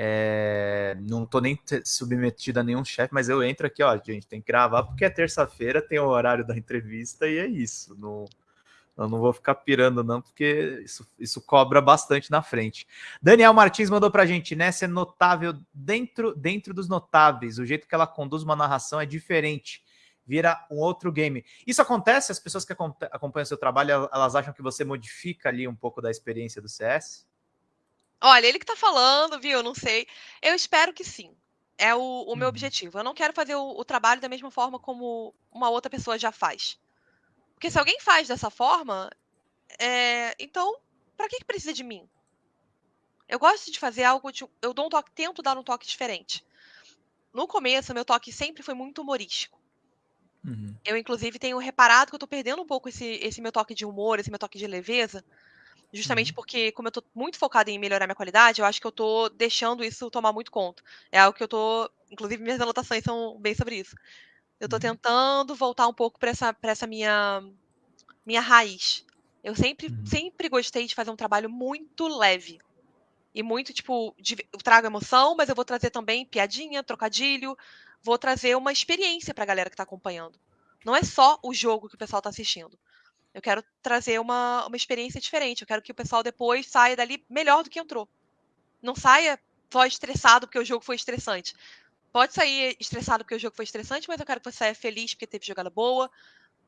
S1: é, não tô nem submetido a nenhum chefe, mas eu entro aqui, ó, gente, tem que gravar porque é terça-feira, tem o horário da entrevista e é isso. Não, eu não vou ficar pirando, não, porque isso, isso cobra bastante na frente. Daniel Martins mandou pra gente, né? Ser notável dentro, dentro dos notáveis. O jeito que ela conduz uma narração é diferente. Vira um outro game. Isso acontece? As pessoas que acompanham o seu trabalho, elas acham que você modifica ali um pouco da experiência do CS?
S2: Olha, ele que tá falando, viu? Não sei. Eu espero que sim. É o, o meu uhum. objetivo. Eu não quero fazer o, o, trabalho da mesma forma como uma outra pessoa já faz. Porque se alguém faz dessa forma, É, então, para que, que precisa de mim? Eu gosto de fazer algo, de, eu dou um toque, tento dar um toque diferente. No começo, meu toque sempre foi muito humorístico. Uhum. Eu, inclusive, tenho reparado que eu tô perdendo um pouco esse, esse meu toque de humor, esse meu toque de leveza, justamente uhum. porque, como eu tô muito focada em melhorar minha qualidade, eu acho que eu tô deixando isso tomar muito conta. É algo que eu tô, inclusive, minhas anotações são bem sobre isso. Eu tô uhum. tentando voltar um pouco para essa, pra essa minha, minha raiz. Eu sempre, uhum. sempre gostei de fazer um trabalho muito leve. E muito, tipo, de, eu trago emoção, mas eu vou trazer também piadinha, trocadilho. Vou trazer uma experiência pra galera que tá acompanhando. Não é só o jogo que o pessoal tá assistindo. Eu quero trazer uma, uma experiência diferente. Eu quero que o pessoal depois saia dali melhor do que entrou. Não saia só estressado porque o jogo foi estressante. Pode sair estressado porque o jogo foi estressante, mas eu quero que você saia feliz porque teve jogada boa,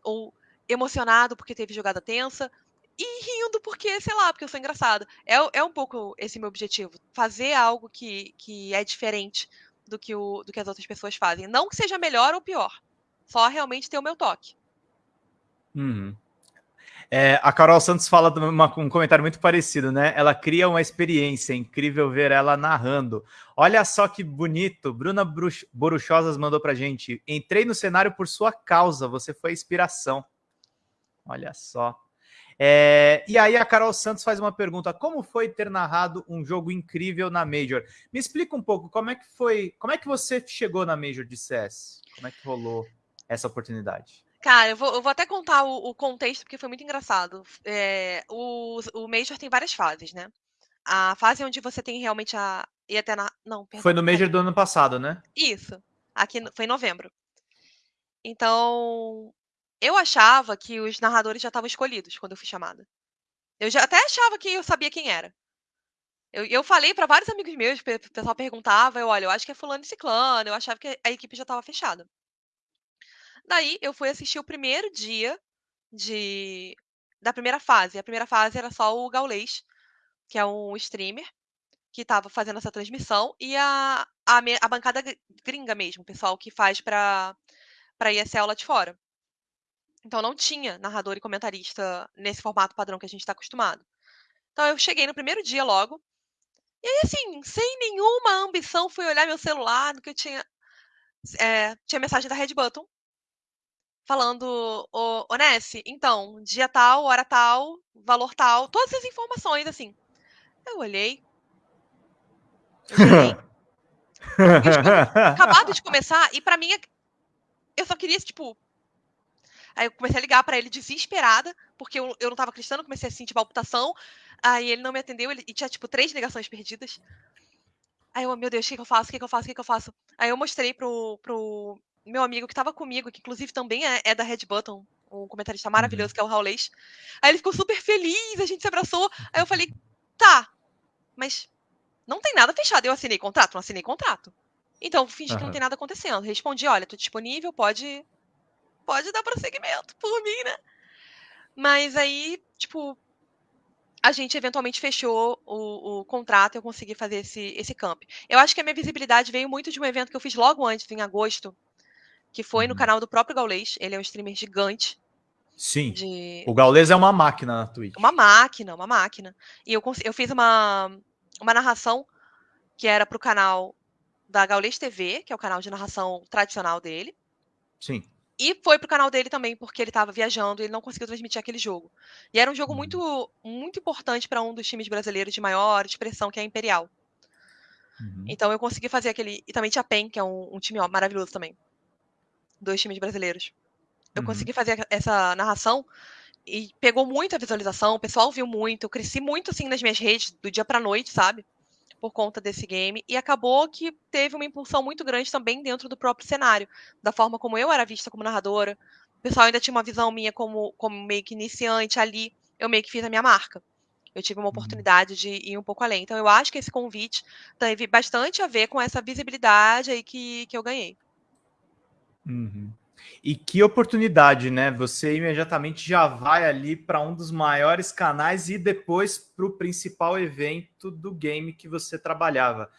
S2: ou emocionado porque teve jogada tensa, e rindo porque, sei lá, porque eu sou engraçada. É, é um pouco esse meu objetivo. Fazer algo que, que é diferente do que, o, do que as outras pessoas fazem. Não que seja melhor ou pior. Só realmente ter o meu toque.
S1: Uhum. É, a Carol Santos fala uma, um comentário muito parecido, né? Ela cria uma experiência, é incrível ver ela narrando. Olha só que bonito. Bruna Boruchosas mandou pra gente. Entrei no cenário por sua causa, você foi a inspiração. Olha só. É, e aí a Carol Santos faz uma pergunta: como foi ter narrado um jogo incrível na Major? Me explica um pouco como é que foi, como é que você chegou na Major de CS? Como é que rolou essa oportunidade?
S2: Cara, eu vou, eu vou até contar o, o, contexto, porque foi muito engraçado. É, o, o Major tem várias fases, né? A fase onde você tem realmente a. E até na. Não,
S1: perdão, Foi no Major do ano passado, né?
S2: Isso. Aqui foi em novembro. Então. Eu achava que os narradores já estavam escolhidos quando eu fui chamada. Eu já até achava que eu sabia quem era. Eu, eu falei para vários amigos meus, o pessoal perguntava, eu, olha, eu acho que é fulano e ciclano, eu achava que a equipe já estava fechada. Daí eu fui assistir o primeiro dia de da primeira fase. A primeira fase era só o Gaulês, que é um streamer que estava fazendo essa transmissão, e a, a, a, bancada gringa mesmo, o pessoal que faz para para ESL lá de fora. Então não tinha narrador e comentarista nesse formato padrão que a gente está acostumado. Então eu cheguei no primeiro dia logo, e aí assim, sem nenhuma ambição, fui olhar meu celular, que eu tinha. É, tinha mensagem da Red Button, falando, ô, ô Ness, então, dia tal, hora tal, valor tal, todas as informações, assim. Eu olhei. Eu acabado de começar, e para mim, eu só queria, tipo. Aí eu comecei a ligar para ele desesperada, porque eu, eu não tava acreditando, comecei a sentir palpitação. Aí ele não me atendeu, ele, e tinha, tipo, três ligações perdidas. Aí eu, meu Deus, o que, que eu faço? O que, que eu faço? O que, que eu faço? Aí eu mostrei pro, pro meu amigo que estava comigo, que inclusive também é, é, da Red Button, um comentarista uhum. maravilhoso, que é o Raulês. Aí ele ficou super feliz, a gente se abraçou. Aí eu falei, tá, mas não tem nada fechado. Eu assinei contrato? Não assinei contrato. Então, fingi uhum. que não tem nada acontecendo. Respondi, olha, tô disponível, pode, pode dar prosseguimento por mim, né? Mas aí, tipo, a gente eventualmente fechou o, o contrato e eu consegui fazer esse, esse camp. Eu acho que a minha visibilidade veio muito de um evento que eu fiz logo antes, em agosto, que foi no uhum. canal do próprio Gaulês. Ele é um streamer gigante.
S1: Sim. De... O Gaulês é uma máquina na Twitch.
S2: Uma máquina, uma máquina. E eu, eu fiz uma, uma narração que era para o canal da Gaulês TV, que é o canal de narração tradicional dele.
S1: Sim.
S2: E foi pro canal dele também, porque ele estava viajando e ele não conseguiu transmitir aquele jogo. E era um jogo uhum. muito, muito importante para um dos times brasileiros de maior expressão, que é a Imperial. Uhum. Então eu consegui fazer aquele. E também tinha a PEN, que é um, um time ó, maravilhoso também dois times brasileiros. Eu uhum. consegui fazer essa narração e pegou muita visualização, o pessoal viu muito, eu cresci muito assim nas minhas redes do dia para noite, sabe? Por conta desse game e acabou que teve uma impulsão muito grande também dentro do próprio cenário, da forma como eu era vista como narradora. O pessoal ainda tinha uma visão minha como, como meio que iniciante ali, eu meio que fiz a minha marca. Eu tive uma uhum. oportunidade de ir um pouco além. Então eu acho que esse convite teve bastante a ver com essa visibilidade aí que, que eu ganhei.
S1: Uhum. E que oportunidade, né? Você imediatamente já vai ali para um dos maiores canais e depois para o principal evento do game que você trabalhava.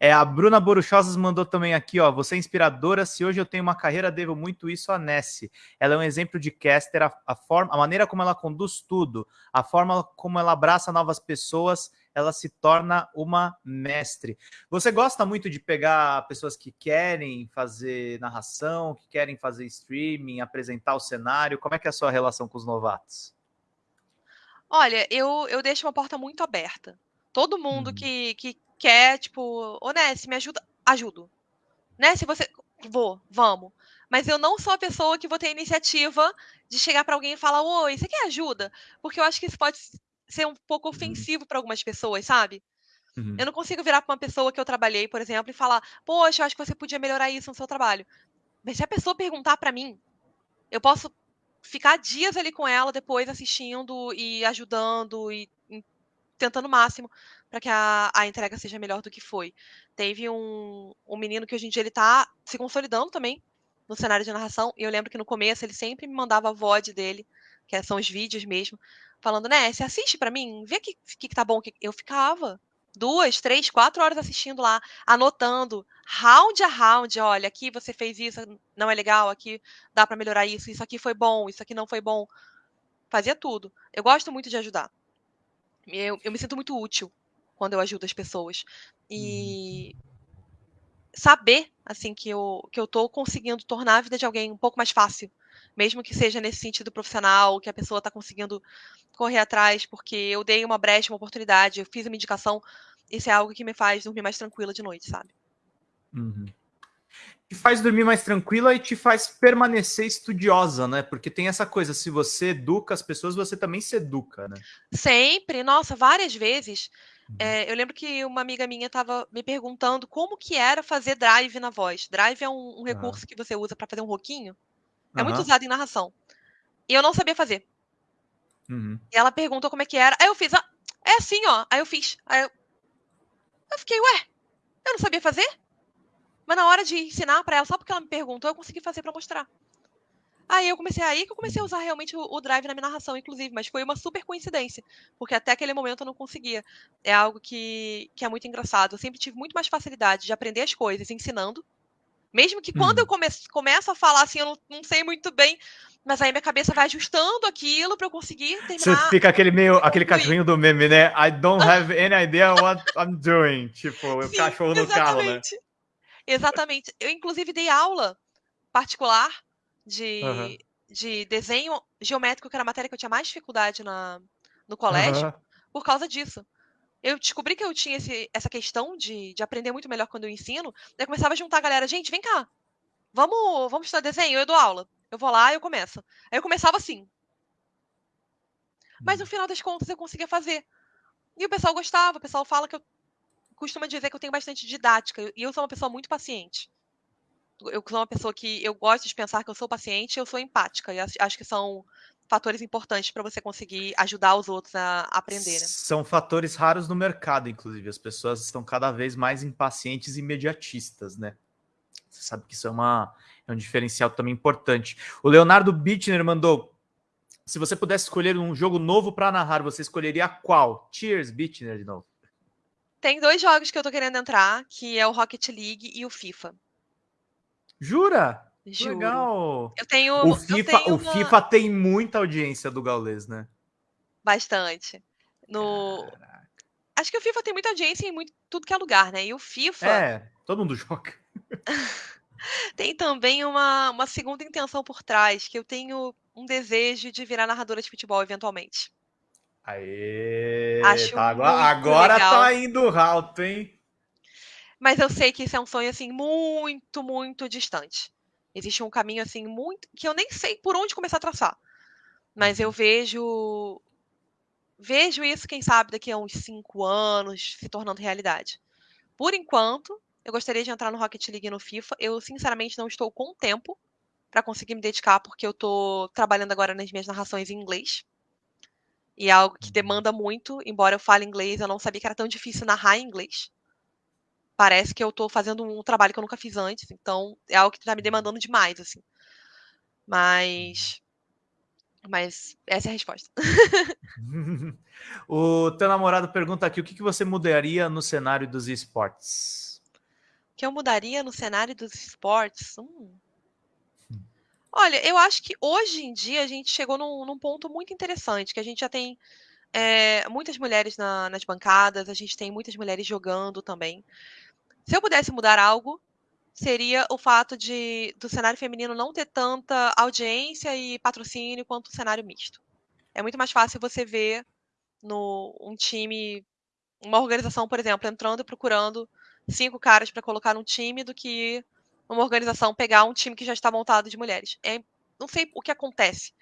S1: É, a Bruna Boruchosas mandou também aqui, ó. Você é inspiradora. Se hoje eu tenho uma carreira, devo muito isso a Nessie. Ela é um exemplo de caster, a, a, forma, a maneira como ela conduz tudo, a forma como ela abraça novas pessoas, ela se torna uma mestre. Você gosta muito de pegar pessoas que querem fazer narração, que querem fazer streaming, apresentar o cenário? Como é que é a sua relação com os novatos?
S2: Olha, eu, eu deixo uma porta muito aberta. Todo mundo uhum. que, que quer, tipo, ô Ness, me ajuda, ajudo. Né? Se você. Vou, vamos. Mas eu não sou a pessoa que vou ter a iniciativa de chegar para alguém e falar, oi, você quer ajuda? Porque eu acho que isso pode ser um pouco uhum. ofensivo para algumas pessoas, sabe? Uhum. Eu não consigo virar para uma pessoa que eu trabalhei, por exemplo, e falar, poxa, eu acho que você podia melhorar isso no seu trabalho. Mas se a pessoa perguntar para mim, eu posso ficar dias ali com ela depois assistindo e ajudando e tentando o máximo para que a, a entrega seja melhor do que foi. Teve um, um menino que hoje em dia ele tá se consolidando também no cenário de narração, e eu lembro que no começo ele sempre me mandava a VOD dele, que são os vídeos mesmo, falando, né, você assiste para mim, vê o que, que, que tá bom. Eu ficava duas, três, quatro horas assistindo lá, anotando, round a round, olha, aqui você fez isso, não é legal, aqui dá para melhorar isso, isso aqui foi bom, isso aqui não foi bom. Fazia tudo. Eu gosto muito de ajudar. Eu, eu me sinto muito útil quando eu ajudo as pessoas. E uhum. saber, assim, que eu, que eu tô conseguindo tornar a vida de alguém um pouco mais fácil. Mesmo que seja nesse sentido profissional, que a pessoa está conseguindo correr atrás, porque eu dei uma brecha, uma oportunidade, eu fiz uma indicação. Isso é algo que me faz dormir mais tranquila de noite, sabe?
S1: Uhum te faz dormir mais tranquila e te faz permanecer estudiosa, né? Porque tem essa coisa, se você educa as pessoas, você também se educa, né?
S2: Sempre, nossa, várias vezes. É, eu lembro que uma amiga minha estava me perguntando como que era fazer drive na voz. Drive é um, um recurso que você usa para fazer um roquinho. É muito usado em narração. E eu não sabia fazer. Uhum. E ela perguntou como é que era. Aí eu fiz, ah, é assim, ó. Aí eu fiz. Aí eu, eu fiquei, ué, eu não sabia fazer? Mas na hora de ensinar para ela, só porque ela me perguntou, eu consegui fazer para mostrar. Aí eu comecei aí que eu comecei a usar realmente o, o, drive na minha narração, inclusive, mas foi uma super coincidência, porque até aquele momento eu não conseguia. É algo que, que é muito engraçado. Eu sempre tive muito mais facilidade de aprender as coisas ensinando. Mesmo que quando hum. eu come, começo a falar assim, eu não, não, sei muito bem, mas aí minha cabeça vai ajustando aquilo para eu conseguir terminar.
S1: Você fica aquele meio, aquele cachorrinho do meme, né? I don't have any idea what I'm doing. Tipo, o cachorro no carro, né?
S2: Exatamente. Eu, inclusive, dei aula particular de, uhum. de desenho geométrico, que era a matéria que eu tinha mais dificuldade na, no colégio, uhum. por causa disso. Eu descobri que eu tinha esse, essa questão de, de aprender muito melhor quando eu ensino. Eu começava a juntar a galera, gente, vem cá. Vamos, vamos estudar desenho, eu dou aula. Eu vou lá eu começo. Aí eu começava assim. Mas no hum. final das contas eu conseguia fazer. E o pessoal gostava, o pessoal fala que eu costuma dizer que eu tenho bastante didática e eu sou uma pessoa muito paciente. Eu sou uma pessoa que eu gosto de pensar que eu sou paciente e eu sou empática. E acho que são fatores importantes para você conseguir ajudar os outros a aprender. Né?
S1: São fatores raros no mercado, inclusive. As pessoas estão cada vez mais impacientes e imediatistas, né? Você sabe que isso é, uma, é um diferencial também importante. O Leonardo Bittner mandou: se você pudesse escolher um jogo novo para narrar, você escolheria qual? Cheers, Bittner de novo.
S2: Tem dois jogos que eu tô querendo entrar, que é o Rocket League e o FIFA.
S1: Jura?
S2: Juro.
S1: Legal.
S2: Eu tenho.
S1: O FIFA, tenho o uma... FIFA tem muita audiência do Gaules, né?
S2: Bastante. No. Caraca. Acho que o FIFA tem muita audiência em muito, tudo que é lugar, né? E o FIFA.
S1: É, todo mundo joga.
S2: tem também uma, uma segunda intenção por trás, que eu tenho um desejo de virar narradora de futebol eventualmente.
S1: Aê! Acho tá, agora agora tá indo alto, hein?
S2: Mas eu sei que isso é um sonho assim muito, muito distante. Existe um caminho assim muito que eu nem sei por onde começar a traçar. Mas eu uhum. vejo vejo isso, quem sabe, daqui a uns cinco anos se tornando realidade. Por enquanto, eu gostaria de entrar no Rocket League e no FIFA. Eu, sinceramente, não estou com tempo para conseguir me dedicar, porque eu estou trabalhando agora nas minhas narrações em inglês. E é algo que demanda muito, embora eu fale inglês, eu não sabia que era tão difícil narrar em inglês. Parece que eu estou fazendo um trabalho que eu nunca fiz antes, então é algo que está me demandando demais, assim. Mas. Mas essa é a resposta.
S1: o teu namorado pergunta aqui: o que, que você mudaria no cenário dos esportes?
S2: que eu mudaria no cenário dos esportes? Hum. Olha, eu acho que hoje em dia a gente chegou num, num ponto muito interessante, que a gente já tem é, muitas mulheres na, nas bancadas, a gente tem muitas mulheres jogando também. Se eu pudesse mudar algo, seria o fato de do cenário feminino não ter tanta audiência e patrocínio quanto o cenário misto. É muito mais fácil você ver no um time, uma organização, por exemplo, entrando e procurando cinco caras para colocar num time do que uma organização pegar um time que já está montado de mulheres. É, não sei o que acontece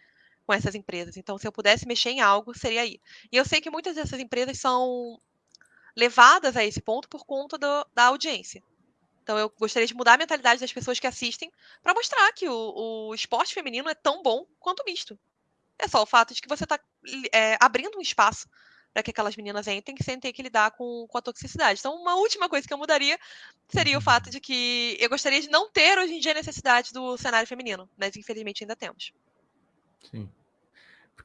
S2: com essas empresas. Então, se eu pudesse mexer em algo, seria aí. E eu sei que muitas dessas empresas são levadas a esse ponto por conta do, da audiência. Então, eu gostaria de mudar a mentalidade das pessoas que assistem para mostrar que o, o, esporte feminino é tão bom quanto misto. É só o fato de que você está é, abrindo um espaço para que aquelas meninas entrem sem ter que lidar com, com a toxicidade. Então, uma última coisa que eu mudaria seria o fato de que eu gostaria de não ter hoje em dia necessidade do cenário feminino, mas infelizmente ainda temos.
S1: Sim.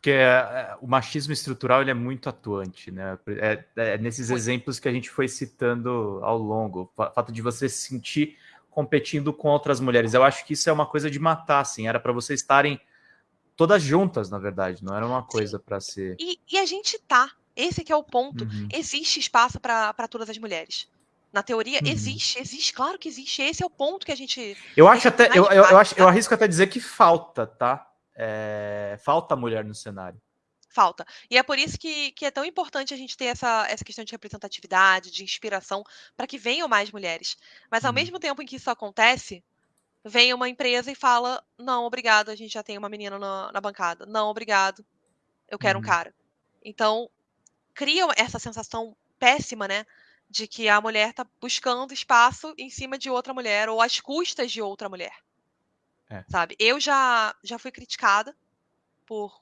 S1: Porque é, é, o machismo estrutural ele é muito atuante, né? É, é nesses muito. exemplos que a gente foi citando ao longo, o fato de você se sentir competindo com outras mulheres. Eu acho que isso é uma coisa de matar, assim. Era para vocês estarem todas juntas, na verdade, não era uma coisa para ser.
S2: E, e, a gente tá. Esse que é o ponto. Uhum. Existe espaço para todas as mulheres. Na teoria, uhum. existe, existe, claro que existe. Esse é o ponto que a gente.
S1: Eu acho até, eu, eu, eu, acho, eu arrisco até dizer que falta, tá? É, falta mulher no cenário.
S2: Falta. E é por isso que, que é tão importante a gente ter essa, essa questão de representatividade, de inspiração, para que venham mais mulheres. Mas ao uhum. mesmo tempo em que isso acontece, vem uma empresa e fala: não, obrigado, a gente já tem uma menina na, na bancada. Não, obrigado, eu quero uhum. um cara. Então, cria essa sensação péssima, né? De que a mulher está buscando espaço em cima de outra mulher ou às custas de outra mulher. É. Sabe? Eu já, já fui criticada por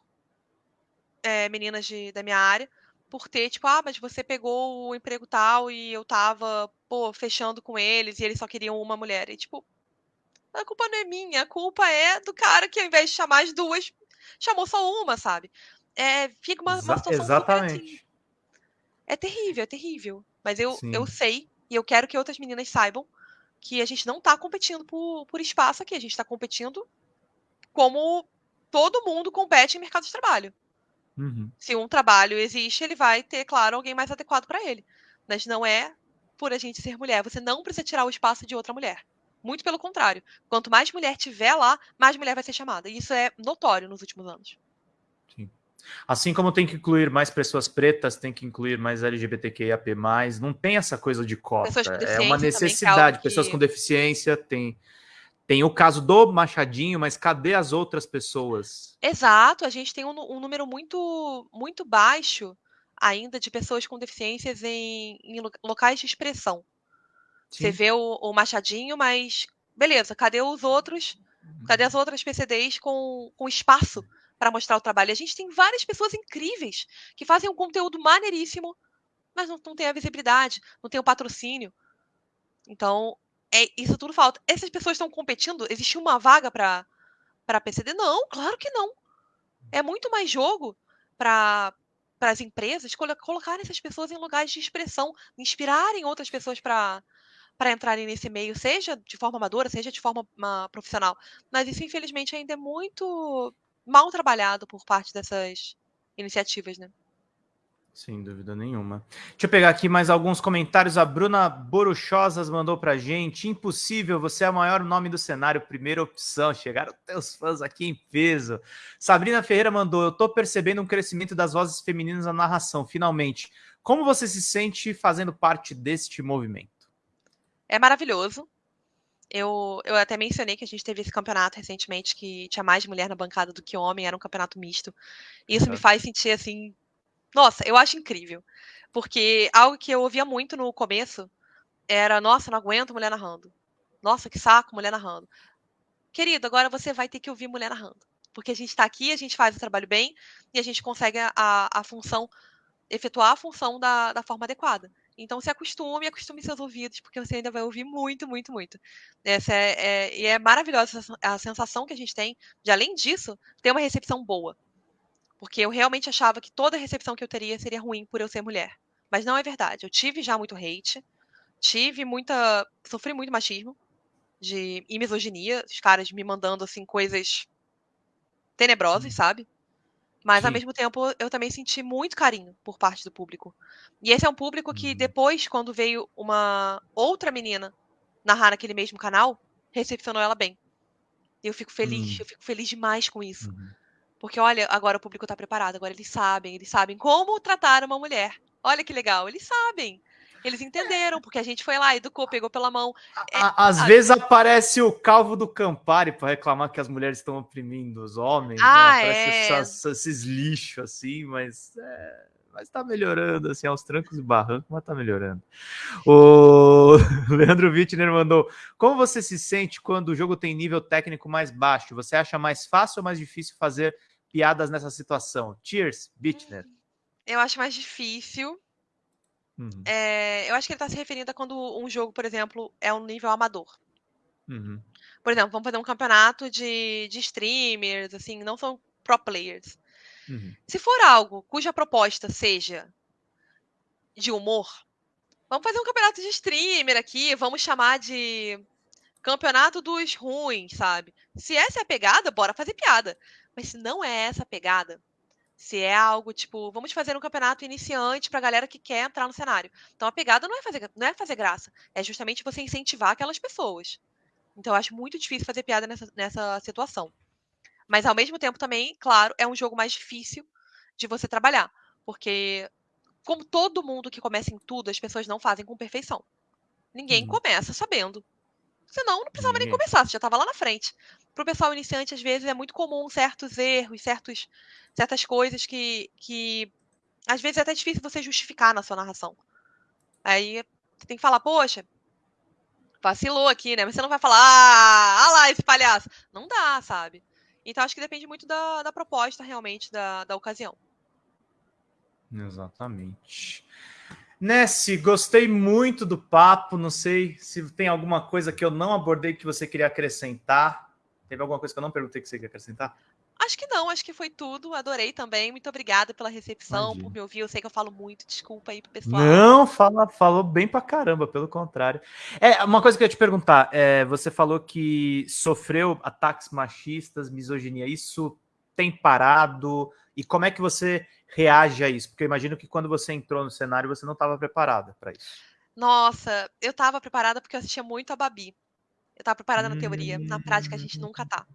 S2: é, meninas de, da minha área por ter, tipo, ah, mas você pegou o emprego tal e eu tava, pô, fechando com eles e eles só queriam uma mulher. E, tipo, a culpa não é minha, a culpa é do cara que ao invés de chamar as duas, chamou só uma, sabe? É, fica uma, uma situação
S1: Exatamente. Assim,
S2: é terrível, é terrível. Mas eu, eu sei e eu quero que outras meninas saibam que a gente não está competindo por, por espaço aqui, a gente está competindo como todo mundo compete em mercado de trabalho. Uhum. Se um trabalho existe, ele vai ter, claro, alguém mais adequado para ele. Mas não é por a gente ser mulher. Você não precisa tirar o espaço de outra mulher. Muito pelo contrário. Quanto mais mulher tiver lá, mais mulher vai ser chamada. E isso é notório nos últimos anos.
S1: Assim como tem que incluir mais pessoas pretas, tem que incluir mais LGBTQIAP+, não tem essa coisa de cota, é uma necessidade. Que... Pessoas com deficiência, tem, tem o caso do Machadinho, mas cadê as outras pessoas?
S2: Exato, a gente tem um, um número muito, muito baixo ainda de pessoas com deficiências em, em locais de expressão. Sim. Você vê o, o Machadinho, mas beleza, cadê os outros? Cadê as outras PCDs com, com espaço para mostrar o trabalho. A gente tem várias pessoas incríveis que fazem um conteúdo maneiríssimo, mas não, não tem a visibilidade, não tem o patrocínio. Então, é, isso tudo falta. Essas pessoas estão competindo? Existe uma vaga para para PCD? Não, claro que não. É muito mais jogo para para as empresas colocarem essas pessoas em lugares de expressão, inspirarem outras pessoas para para entrarem nesse meio, seja de forma amadora, seja de forma uma, profissional. Mas isso, infelizmente, ainda é muito mal trabalhado por parte dessas iniciativas, né?
S1: Sem dúvida nenhuma. Deixa eu pegar aqui mais alguns comentários. A Bruna Boruchosas mandou pra gente. Impossível, você é o maior nome do cenário, primeira opção. Chegaram teus fãs aqui em peso. Sabrina Ferreira mandou, eu tô percebendo um crescimento das vozes femininas na narração, finalmente. Como você se sente fazendo parte deste movimento?
S2: É maravilhoso. Eu, eu até mencionei que a gente teve esse campeonato recentemente que tinha mais mulher na bancada do que homem, era um campeonato misto. E isso uhum. me faz sentir assim. Nossa, eu acho incrível. Porque algo que eu ouvia muito no começo era: nossa, não aguento mulher narrando. Nossa, que saco, mulher narrando. Querido, agora você vai ter que ouvir mulher narrando. Porque a gente está aqui, a gente faz o trabalho bem e a gente consegue a, a função, efetuar a função da, da forma adequada. Então se acostume, acostume seus ouvidos, porque você ainda vai ouvir muito, muito, muito. Essa é, é, e é maravilhosa a sensação que a gente tem de, além disso, ter uma recepção boa. Porque eu realmente achava que toda recepção que eu teria seria ruim por eu ser mulher. Mas não é verdade. Eu tive já muito hate. tive muita. sofri muito machismo de, e misoginia, os caras me mandando assim coisas tenebrosas, sabe? Mas ao
S1: Sim.
S2: mesmo tempo eu também senti muito carinho por parte do público. E esse é um público que
S1: Uhum.
S2: depois, quando veio uma outra menina narrar naquele mesmo canal, recepcionou ela bem. E eu fico feliz,
S1: Hum.
S2: eu fico feliz demais com isso.
S1: Uhum.
S2: Porque olha, agora o público tá preparado, agora eles sabem, eles sabem como tratar uma mulher. Olha que legal, eles sabem. Eles entenderam, porque a gente foi lá, educou, pegou pela mão. É,
S1: A- Às
S2: sabe?
S1: vezes aparece o calvo do Campari para reclamar que as mulheres estão oprimindo os homens.
S2: Ah,
S1: né? Aparece
S2: é.
S1: essas- esses lixos assim, mas é, mas tá melhorando assim aos trancos e barrancos, mas tá melhorando. O Leandro Wittner mandou: Como você se sente quando o jogo tem nível técnico mais baixo? Você acha mais fácil ou mais difícil fazer piadas nessa situação? Cheers, Wittner.
S2: Eu acho mais difícil.
S1: Uhum,
S2: É, eu acho que ele tá se referindo a quando um jogo, por exemplo, é um nível amador.
S1: uhum,
S2: Por exemplo, vamos fazer um campeonato de, de streamers, assim, não são pro players.
S1: uhum.
S2: Se for algo cuja proposta seja de humor, vamos fazer um campeonato de streamer aqui, vamos chamar de campeonato dos ruins, sabe? Se essa é a pegada, bora fazer piada. Mas se não é essa a pegada, se é algo tipo, vamos fazer um campeonato iniciante pra galera que quer entrar no cenário. Então a pegada não é fazer, não é fazer graça, é justamente você incentivar aquelas pessoas. Então eu acho muito difícil fazer piada nessa, nessa situação. Mas ao mesmo tempo também, claro, é um jogo mais difícil de você trabalhar, porque como todo mundo que começa em tudo, as pessoas não fazem com perfeição. Ninguém
S1: Uhum.
S2: começa sabendo. Senão, não precisava nem começar, você já estava lá na frente. Para o pessoal iniciante, às vezes, é muito comum certos erros, certos, certas coisas que, que. Às vezes é até difícil você justificar na sua narração. Aí você tem que falar, poxa, vacilou aqui, né? Mas você não vai falar, ah, ah lá esse palhaço. Não dá, sabe? Então acho que depende muito da, da proposta, realmente, da, da ocasião.
S1: Exatamente. Nessi, gostei muito do papo. Não sei se tem alguma coisa que eu não abordei que você queria acrescentar. Teve alguma coisa que eu não perguntei que você queria acrescentar?
S2: Acho que não, acho que foi tudo. Adorei também. Muito obrigada pela recepção,
S1: Imagina.
S2: por me ouvir. Eu sei que eu falo muito, desculpa aí pro pessoal.
S1: Não, fala, falou bem pra caramba, pelo contrário. É, uma coisa que eu ia te perguntar, é, você falou que sofreu ataques machistas, misoginia, isso tem parado? E como é que você reage a isso? Porque eu imagino que quando você entrou no cenário, você não estava preparada para isso.
S2: Nossa, eu tava preparada porque eu assistia muito a Babi. Eu tava preparada na teoria. Na prática, a
S1: Hum.
S2: gente nunca tá.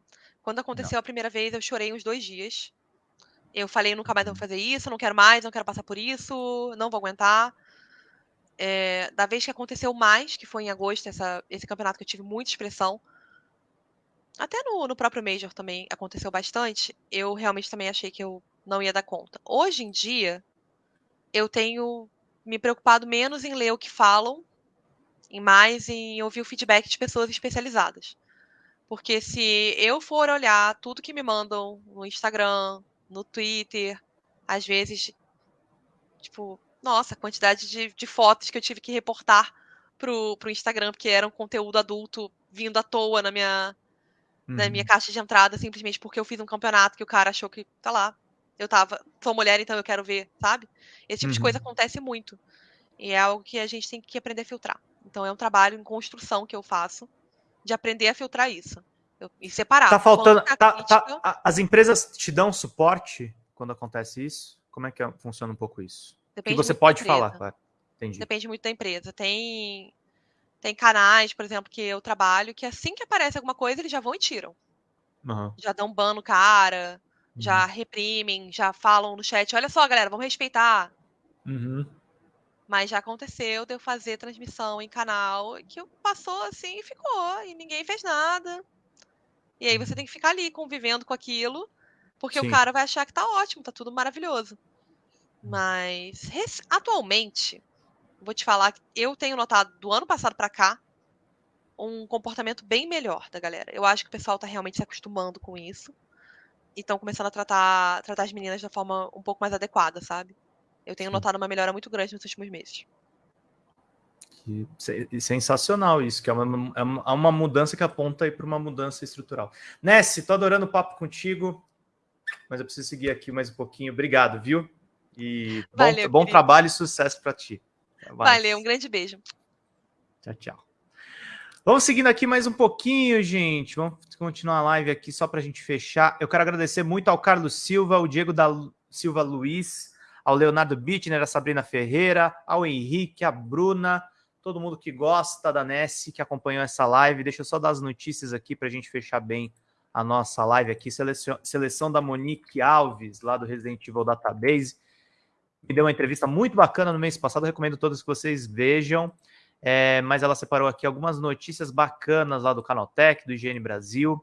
S2: Quando aconteceu a primeira vez, eu chorei uns dois dias. Eu falei, nunca mais vou fazer isso, não quero mais, não quero passar por isso, não vou aguentar. É, da vez que aconteceu mais, que foi em agosto, essa, esse campeonato que eu tive muita expressão, até no, no próprio Major também aconteceu bastante, eu realmente também achei que eu não ia dar conta. Hoje em dia, eu tenho me preocupado menos em ler o que falam e mais em ouvir o feedback de pessoas especializadas. Porque se eu for olhar tudo que me mandam no Instagram, no Twitter, às vezes, tipo, nossa, a quantidade de, de fotos que eu tive que reportar pro, pro Instagram, porque era um conteúdo adulto vindo à toa na minha, na minha
S1: Uhum.
S2: caixa de entrada, simplesmente porque eu fiz um campeonato que o cara achou que, tá lá, eu tava, sou mulher, então eu quero ver, sabe? Esse tipo de coisa
S1: Uhum.
S2: acontece muito. E é algo que a gente tem que aprender a filtrar. Então é um trabalho em construção que eu faço de aprender a filtrar isso. Eu- e separar.
S1: Tá faltando.
S2: é
S1: tá-
S2: crítica,
S1: tá- as empresas te dão suporte quando acontece isso? Como é que é- funciona um pouco isso? Que
S2: depende
S1: você
S2: muito da
S1: pode falar, claro. Entendi.
S2: Depende muito da empresa. Tem, tem canais, por exemplo, que eu trabalho, que assim que aparece alguma coisa, eles já vão e tiram.
S1: Aham.
S2: Já dão ban no cara, já reprimem, já falam no chat, olha só, galera, vamos respeitar.
S1: Uhum.
S2: Mas já aconteceu de eu fazer transmissão em canal que passou assim e ficou, e ninguém fez nada. E aí você tem que ficar ali convivendo com aquilo, porque
S1: Sim.
S2: o cara vai achar que tá ótimo, tá tudo maravilhoso. Mas rec- atualmente, vou te falar que eu tenho notado do ano passado pra cá um comportamento bem melhor da galera. Eu acho que o pessoal tá realmente se acostumando com isso e estão começando a tratar, tratar as meninas da forma um pouco mais adequada, sabe? Eu tenho
S1: Sim.
S2: notado uma melhora muito grande nos últimos meses.
S1: Que se- sensacional isso, que é uma, é uma- é uma mudança que aponta aí para uma mudança estrutural. Nessi, tô adorando o papo contigo, mas eu preciso seguir aqui mais um pouquinho. Obrigado, viu? E bom,
S2: Valeu,
S1: bom trabalho e sucesso para ti.
S2: Valeu, um grande beijo.
S1: Tchau, tchau. Vamos seguindo aqui mais um pouquinho, gente. Vamos continuar a live aqui só para a gente fechar. Eu quero agradecer muito ao Carlos Silva, ao Diego da Silva Luiz, ao Leonardo Bittner, a Sabrina Ferreira, ao Henrique, a Bruna, todo mundo que gosta da Nessie, que acompanhou essa live. Deixa eu só dar as notícias aqui para a gente fechar bem a nossa live aqui. Seleção, seleção da Monique Alves, lá do Resident Evil Database. Me deu uma entrevista muito bacana no mês passado, recomendo todos que vocês vejam. É, mas ela separou aqui algumas notícias bacanas lá do Canaltech, do IGN Brasil.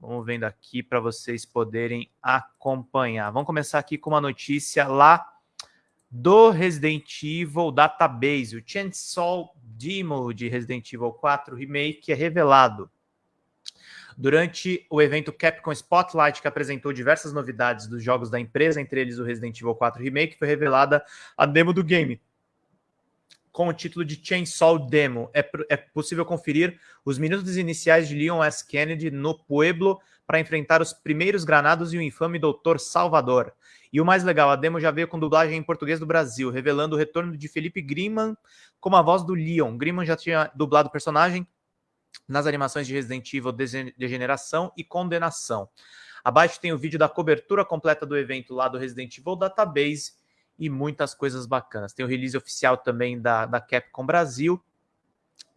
S1: Vamos vendo aqui para vocês poderem acompanhar. Vamos começar aqui com uma notícia lá do Resident Evil Database. O Chainsaw Demo de Resident Evil 4 Remake é revelado. Durante o evento Capcom Spotlight, que apresentou diversas novidades dos jogos da empresa, entre eles o Resident Evil 4 Remake, foi revelada a demo do game, com o título de Chainsaw Demo. É, é possível conferir os minutos iniciais de Leon S. Kennedy no Pueblo para enfrentar os primeiros granados e o infame Doutor Salvador. E o mais legal, a demo já veio com dublagem em português do Brasil, revelando o retorno de Felipe Griman como a voz do Leon. Griman já tinha dublado o personagem nas animações de Resident Evil Degeneração e Condenação. Abaixo tem o vídeo da cobertura completa do evento lá do Resident Evil Database e muitas coisas bacanas. Tem o release oficial também da, da Capcom Brasil.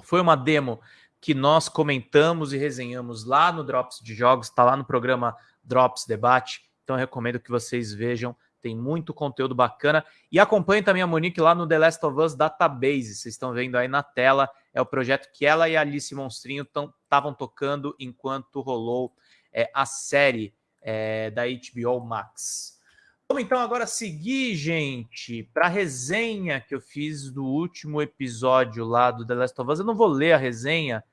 S1: Foi uma demo que nós comentamos e resenhamos lá no Drops de Jogos, está lá no programa Drops Debate. Então recomendo que vocês vejam, tem muito conteúdo bacana. E acompanhe também a Monique lá no The Last of Us Database. Vocês estão vendo aí na tela, é o projeto que ela e a Alice Monstrinho estavam tocando enquanto rolou é, a série é, da HBO Max. Vamos então agora seguir, gente, para a resenha que eu fiz do último episódio lá do The Last of Us. Eu não vou ler a resenha,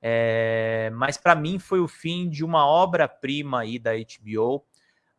S1: é... mas para mim foi o fim de uma obra-prima aí da HBO.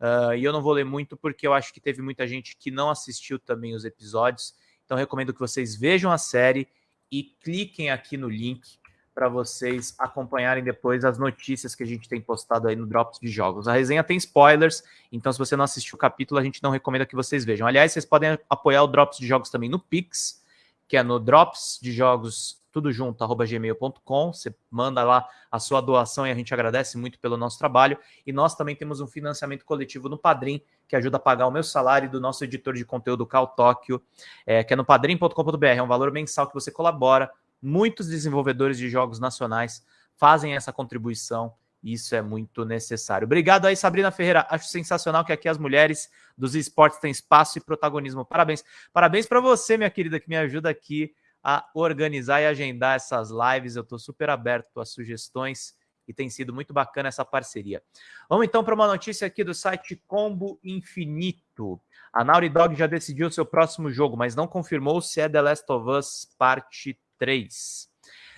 S1: Uh, e eu não vou ler muito porque eu acho que teve muita gente que não assistiu também os episódios. Então recomendo que vocês vejam a série e cliquem aqui no link para vocês acompanharem depois as notícias que a gente tem postado aí no Drops de Jogos. A resenha tem spoilers, então se você não assistiu o capítulo, a gente não recomenda que vocês vejam. Aliás, vocês podem apoiar o Drops de Jogos também no Pix, que é no Drops de Jogos, tudo junto, arroba gmail.com. Você manda lá a sua doação e a gente agradece muito pelo nosso trabalho. E nós também temos um financiamento coletivo no Padrim, que ajuda a pagar o meu salário e do nosso editor de conteúdo, Cal Tóquio, é, que é no padrim.com.br. É um valor mensal que você colabora Muitos desenvolvedores de jogos nacionais fazem essa contribuição isso é muito necessário. Obrigado aí, Sabrina Ferreira. Acho sensacional que aqui as mulheres dos esportes têm espaço e protagonismo. Parabéns. Parabéns para você, minha querida, que me ajuda aqui a organizar e agendar essas lives. Eu estou super aberto a sugestões e tem sido muito bacana essa parceria. Vamos então para uma notícia aqui do site Combo Infinito. A Naughty Dog já decidiu seu próximo jogo, mas não confirmou se é The Last of Us Parte 3.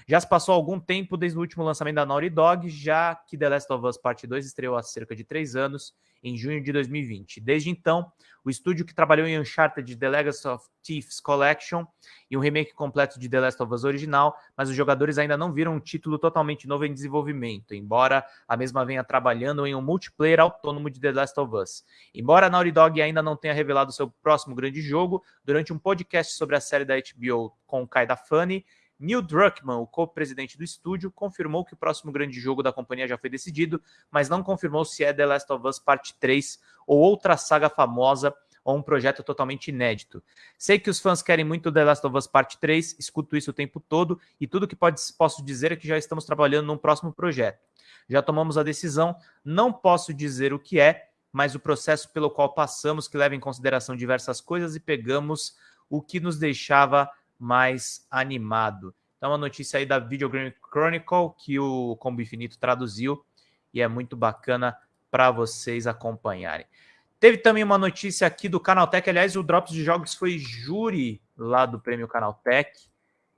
S1: Já se passou algum tempo desde o último lançamento da Naughty Dog, já que The Last of Us Part 2 estreou há cerca de três anos, em junho de 2020. Desde então, o estúdio que trabalhou em Uncharted The Legacy of Thieves Collection e um remake completo de The Last of Us original, mas os jogadores ainda não viram um título totalmente novo em desenvolvimento, embora a mesma venha trabalhando em um multiplayer autônomo de The Last of Us. Embora a Naughty Dog ainda não tenha revelado seu próximo grande jogo, durante um podcast sobre a série da HBO com Kai da Funny, Neil Druckmann, o co-presidente do estúdio, confirmou que o próximo grande jogo da companhia já foi decidido, mas não confirmou se é The Last of Us Parte 3 ou outra saga famosa ou um projeto totalmente inédito. Sei que os fãs querem muito The Last of Us Parte 3, escuto isso o tempo todo e tudo que pode, posso dizer é que já estamos trabalhando num próximo projeto. Já tomamos a decisão, não posso dizer o que é, mas o processo pelo qual passamos que leva em consideração diversas coisas e pegamos o que nos deixava mais animado. Então, uma notícia aí da Video Game Chronicle que o Combo Infinito traduziu e é muito bacana para vocês acompanharem. Teve também uma notícia aqui do Canaltech. Aliás, o Drops de Jogos foi júri lá do Prêmio Canaltech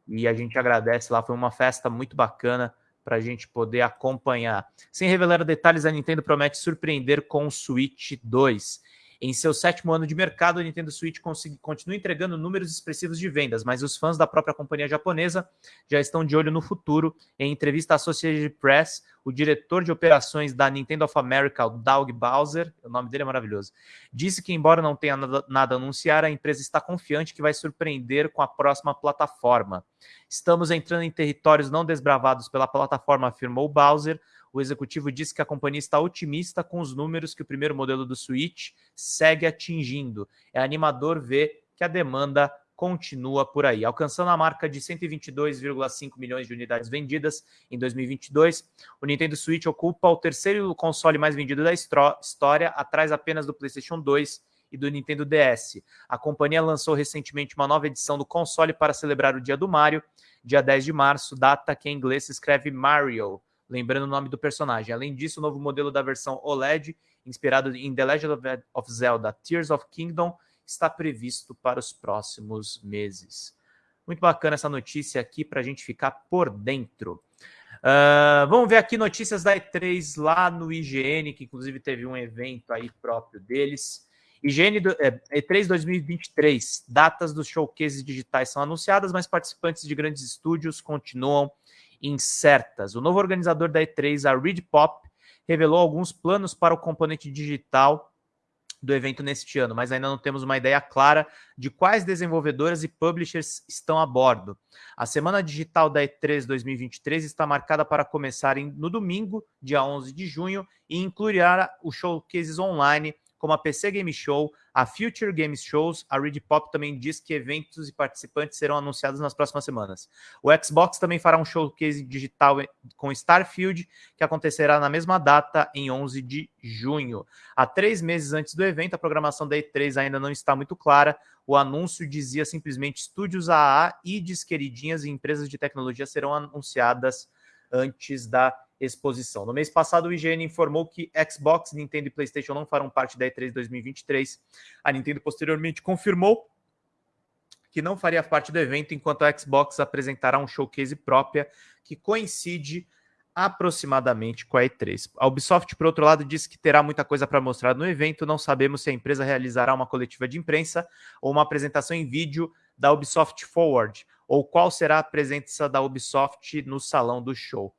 S1: e a gente agradece lá. Foi uma festa muito bacana para a gente poder acompanhar. Sem revelar detalhes, a Nintendo promete surpreender com o Switch 2. Em seu sétimo ano de mercado, o Nintendo Switch continua entregando números expressivos de vendas, mas os fãs da própria companhia japonesa já estão de olho no futuro. Em entrevista à Associated Press, o diretor de operações da Nintendo of America, o Doug Bowser, o nome dele é maravilhoso, disse que, embora não tenha nada, nada a anunciar, a empresa está confiante que vai surpreender com a próxima plataforma. Estamos entrando em territórios não desbravados pela plataforma, afirmou Bowser o executivo disse que a companhia está otimista com os números que o primeiro modelo do Switch segue atingindo. É animador ver que a demanda continua por aí, alcançando a marca de 122,5 milhões de unidades vendidas em 2022. O Nintendo Switch ocupa o terceiro console mais vendido da história, atrás apenas do PlayStation 2 e do Nintendo DS. A companhia lançou recentemente uma nova edição do console para celebrar o Dia do Mario, dia 10 de março, data que em inglês se escreve Mario lembrando o nome do personagem. Além disso, o novo modelo da versão OLED, inspirado em The Legend of Zelda Tears of Kingdom, está previsto para os próximos meses. Muito bacana essa notícia aqui para a gente ficar por dentro. Uh, vamos ver aqui notícias da E3 lá no IGN, que inclusive teve um evento aí próprio deles. IGN do, é, E3 2023, datas dos showcases digitais são anunciadas, mas participantes de grandes estúdios continuam incertas. O novo organizador da E3, a Reed Pop, revelou alguns planos para o componente digital do evento neste ano, mas ainda não temos uma ideia clara de quais desenvolvedoras e publishers estão a bordo. A semana digital da E3 2023 está marcada para começar no domingo, dia 11 de junho, e incluirá os showcases online como a PC Game Show, a Future Games Shows. A Reed Pop também diz que eventos e participantes serão anunciados nas próximas semanas. O Xbox também fará um showcase digital com Starfield, que acontecerá na mesma data, em 11 de junho. Há três meses antes do evento, a programação da E3 ainda não está muito clara. O anúncio dizia simplesmente estúdios AA, IDs, queridinhas e empresas de tecnologia serão anunciadas antes da exposição. No mês passado, o IGN informou que Xbox, Nintendo e PlayStation não farão parte da E3 2023. A Nintendo posteriormente confirmou que não faria parte do evento, enquanto a Xbox apresentará um showcase própria que coincide aproximadamente com a E3. A Ubisoft, por outro lado, disse que terá muita coisa para mostrar no evento. Não sabemos se a empresa realizará uma coletiva de imprensa ou uma apresentação em vídeo da Ubisoft Forward, ou qual será a presença da Ubisoft no salão do show.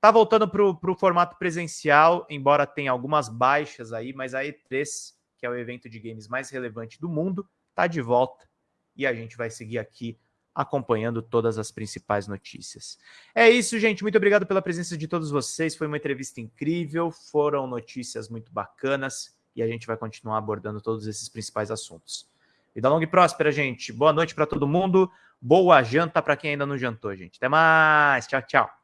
S1: Tá voltando para o formato presencial, embora tenha algumas baixas aí, mas a E3, que é o evento de games mais relevante do mundo, tá de volta e a gente vai seguir aqui acompanhando todas as principais notícias. É isso, gente. Muito obrigado pela presença de todos vocês. Foi uma entrevista incrível, foram notícias muito bacanas e a gente vai continuar abordando todos esses principais assuntos. Vida longa e próspera, gente. Boa noite para todo mundo. Boa janta para quem ainda não jantou, gente. Até mais. Tchau, tchau.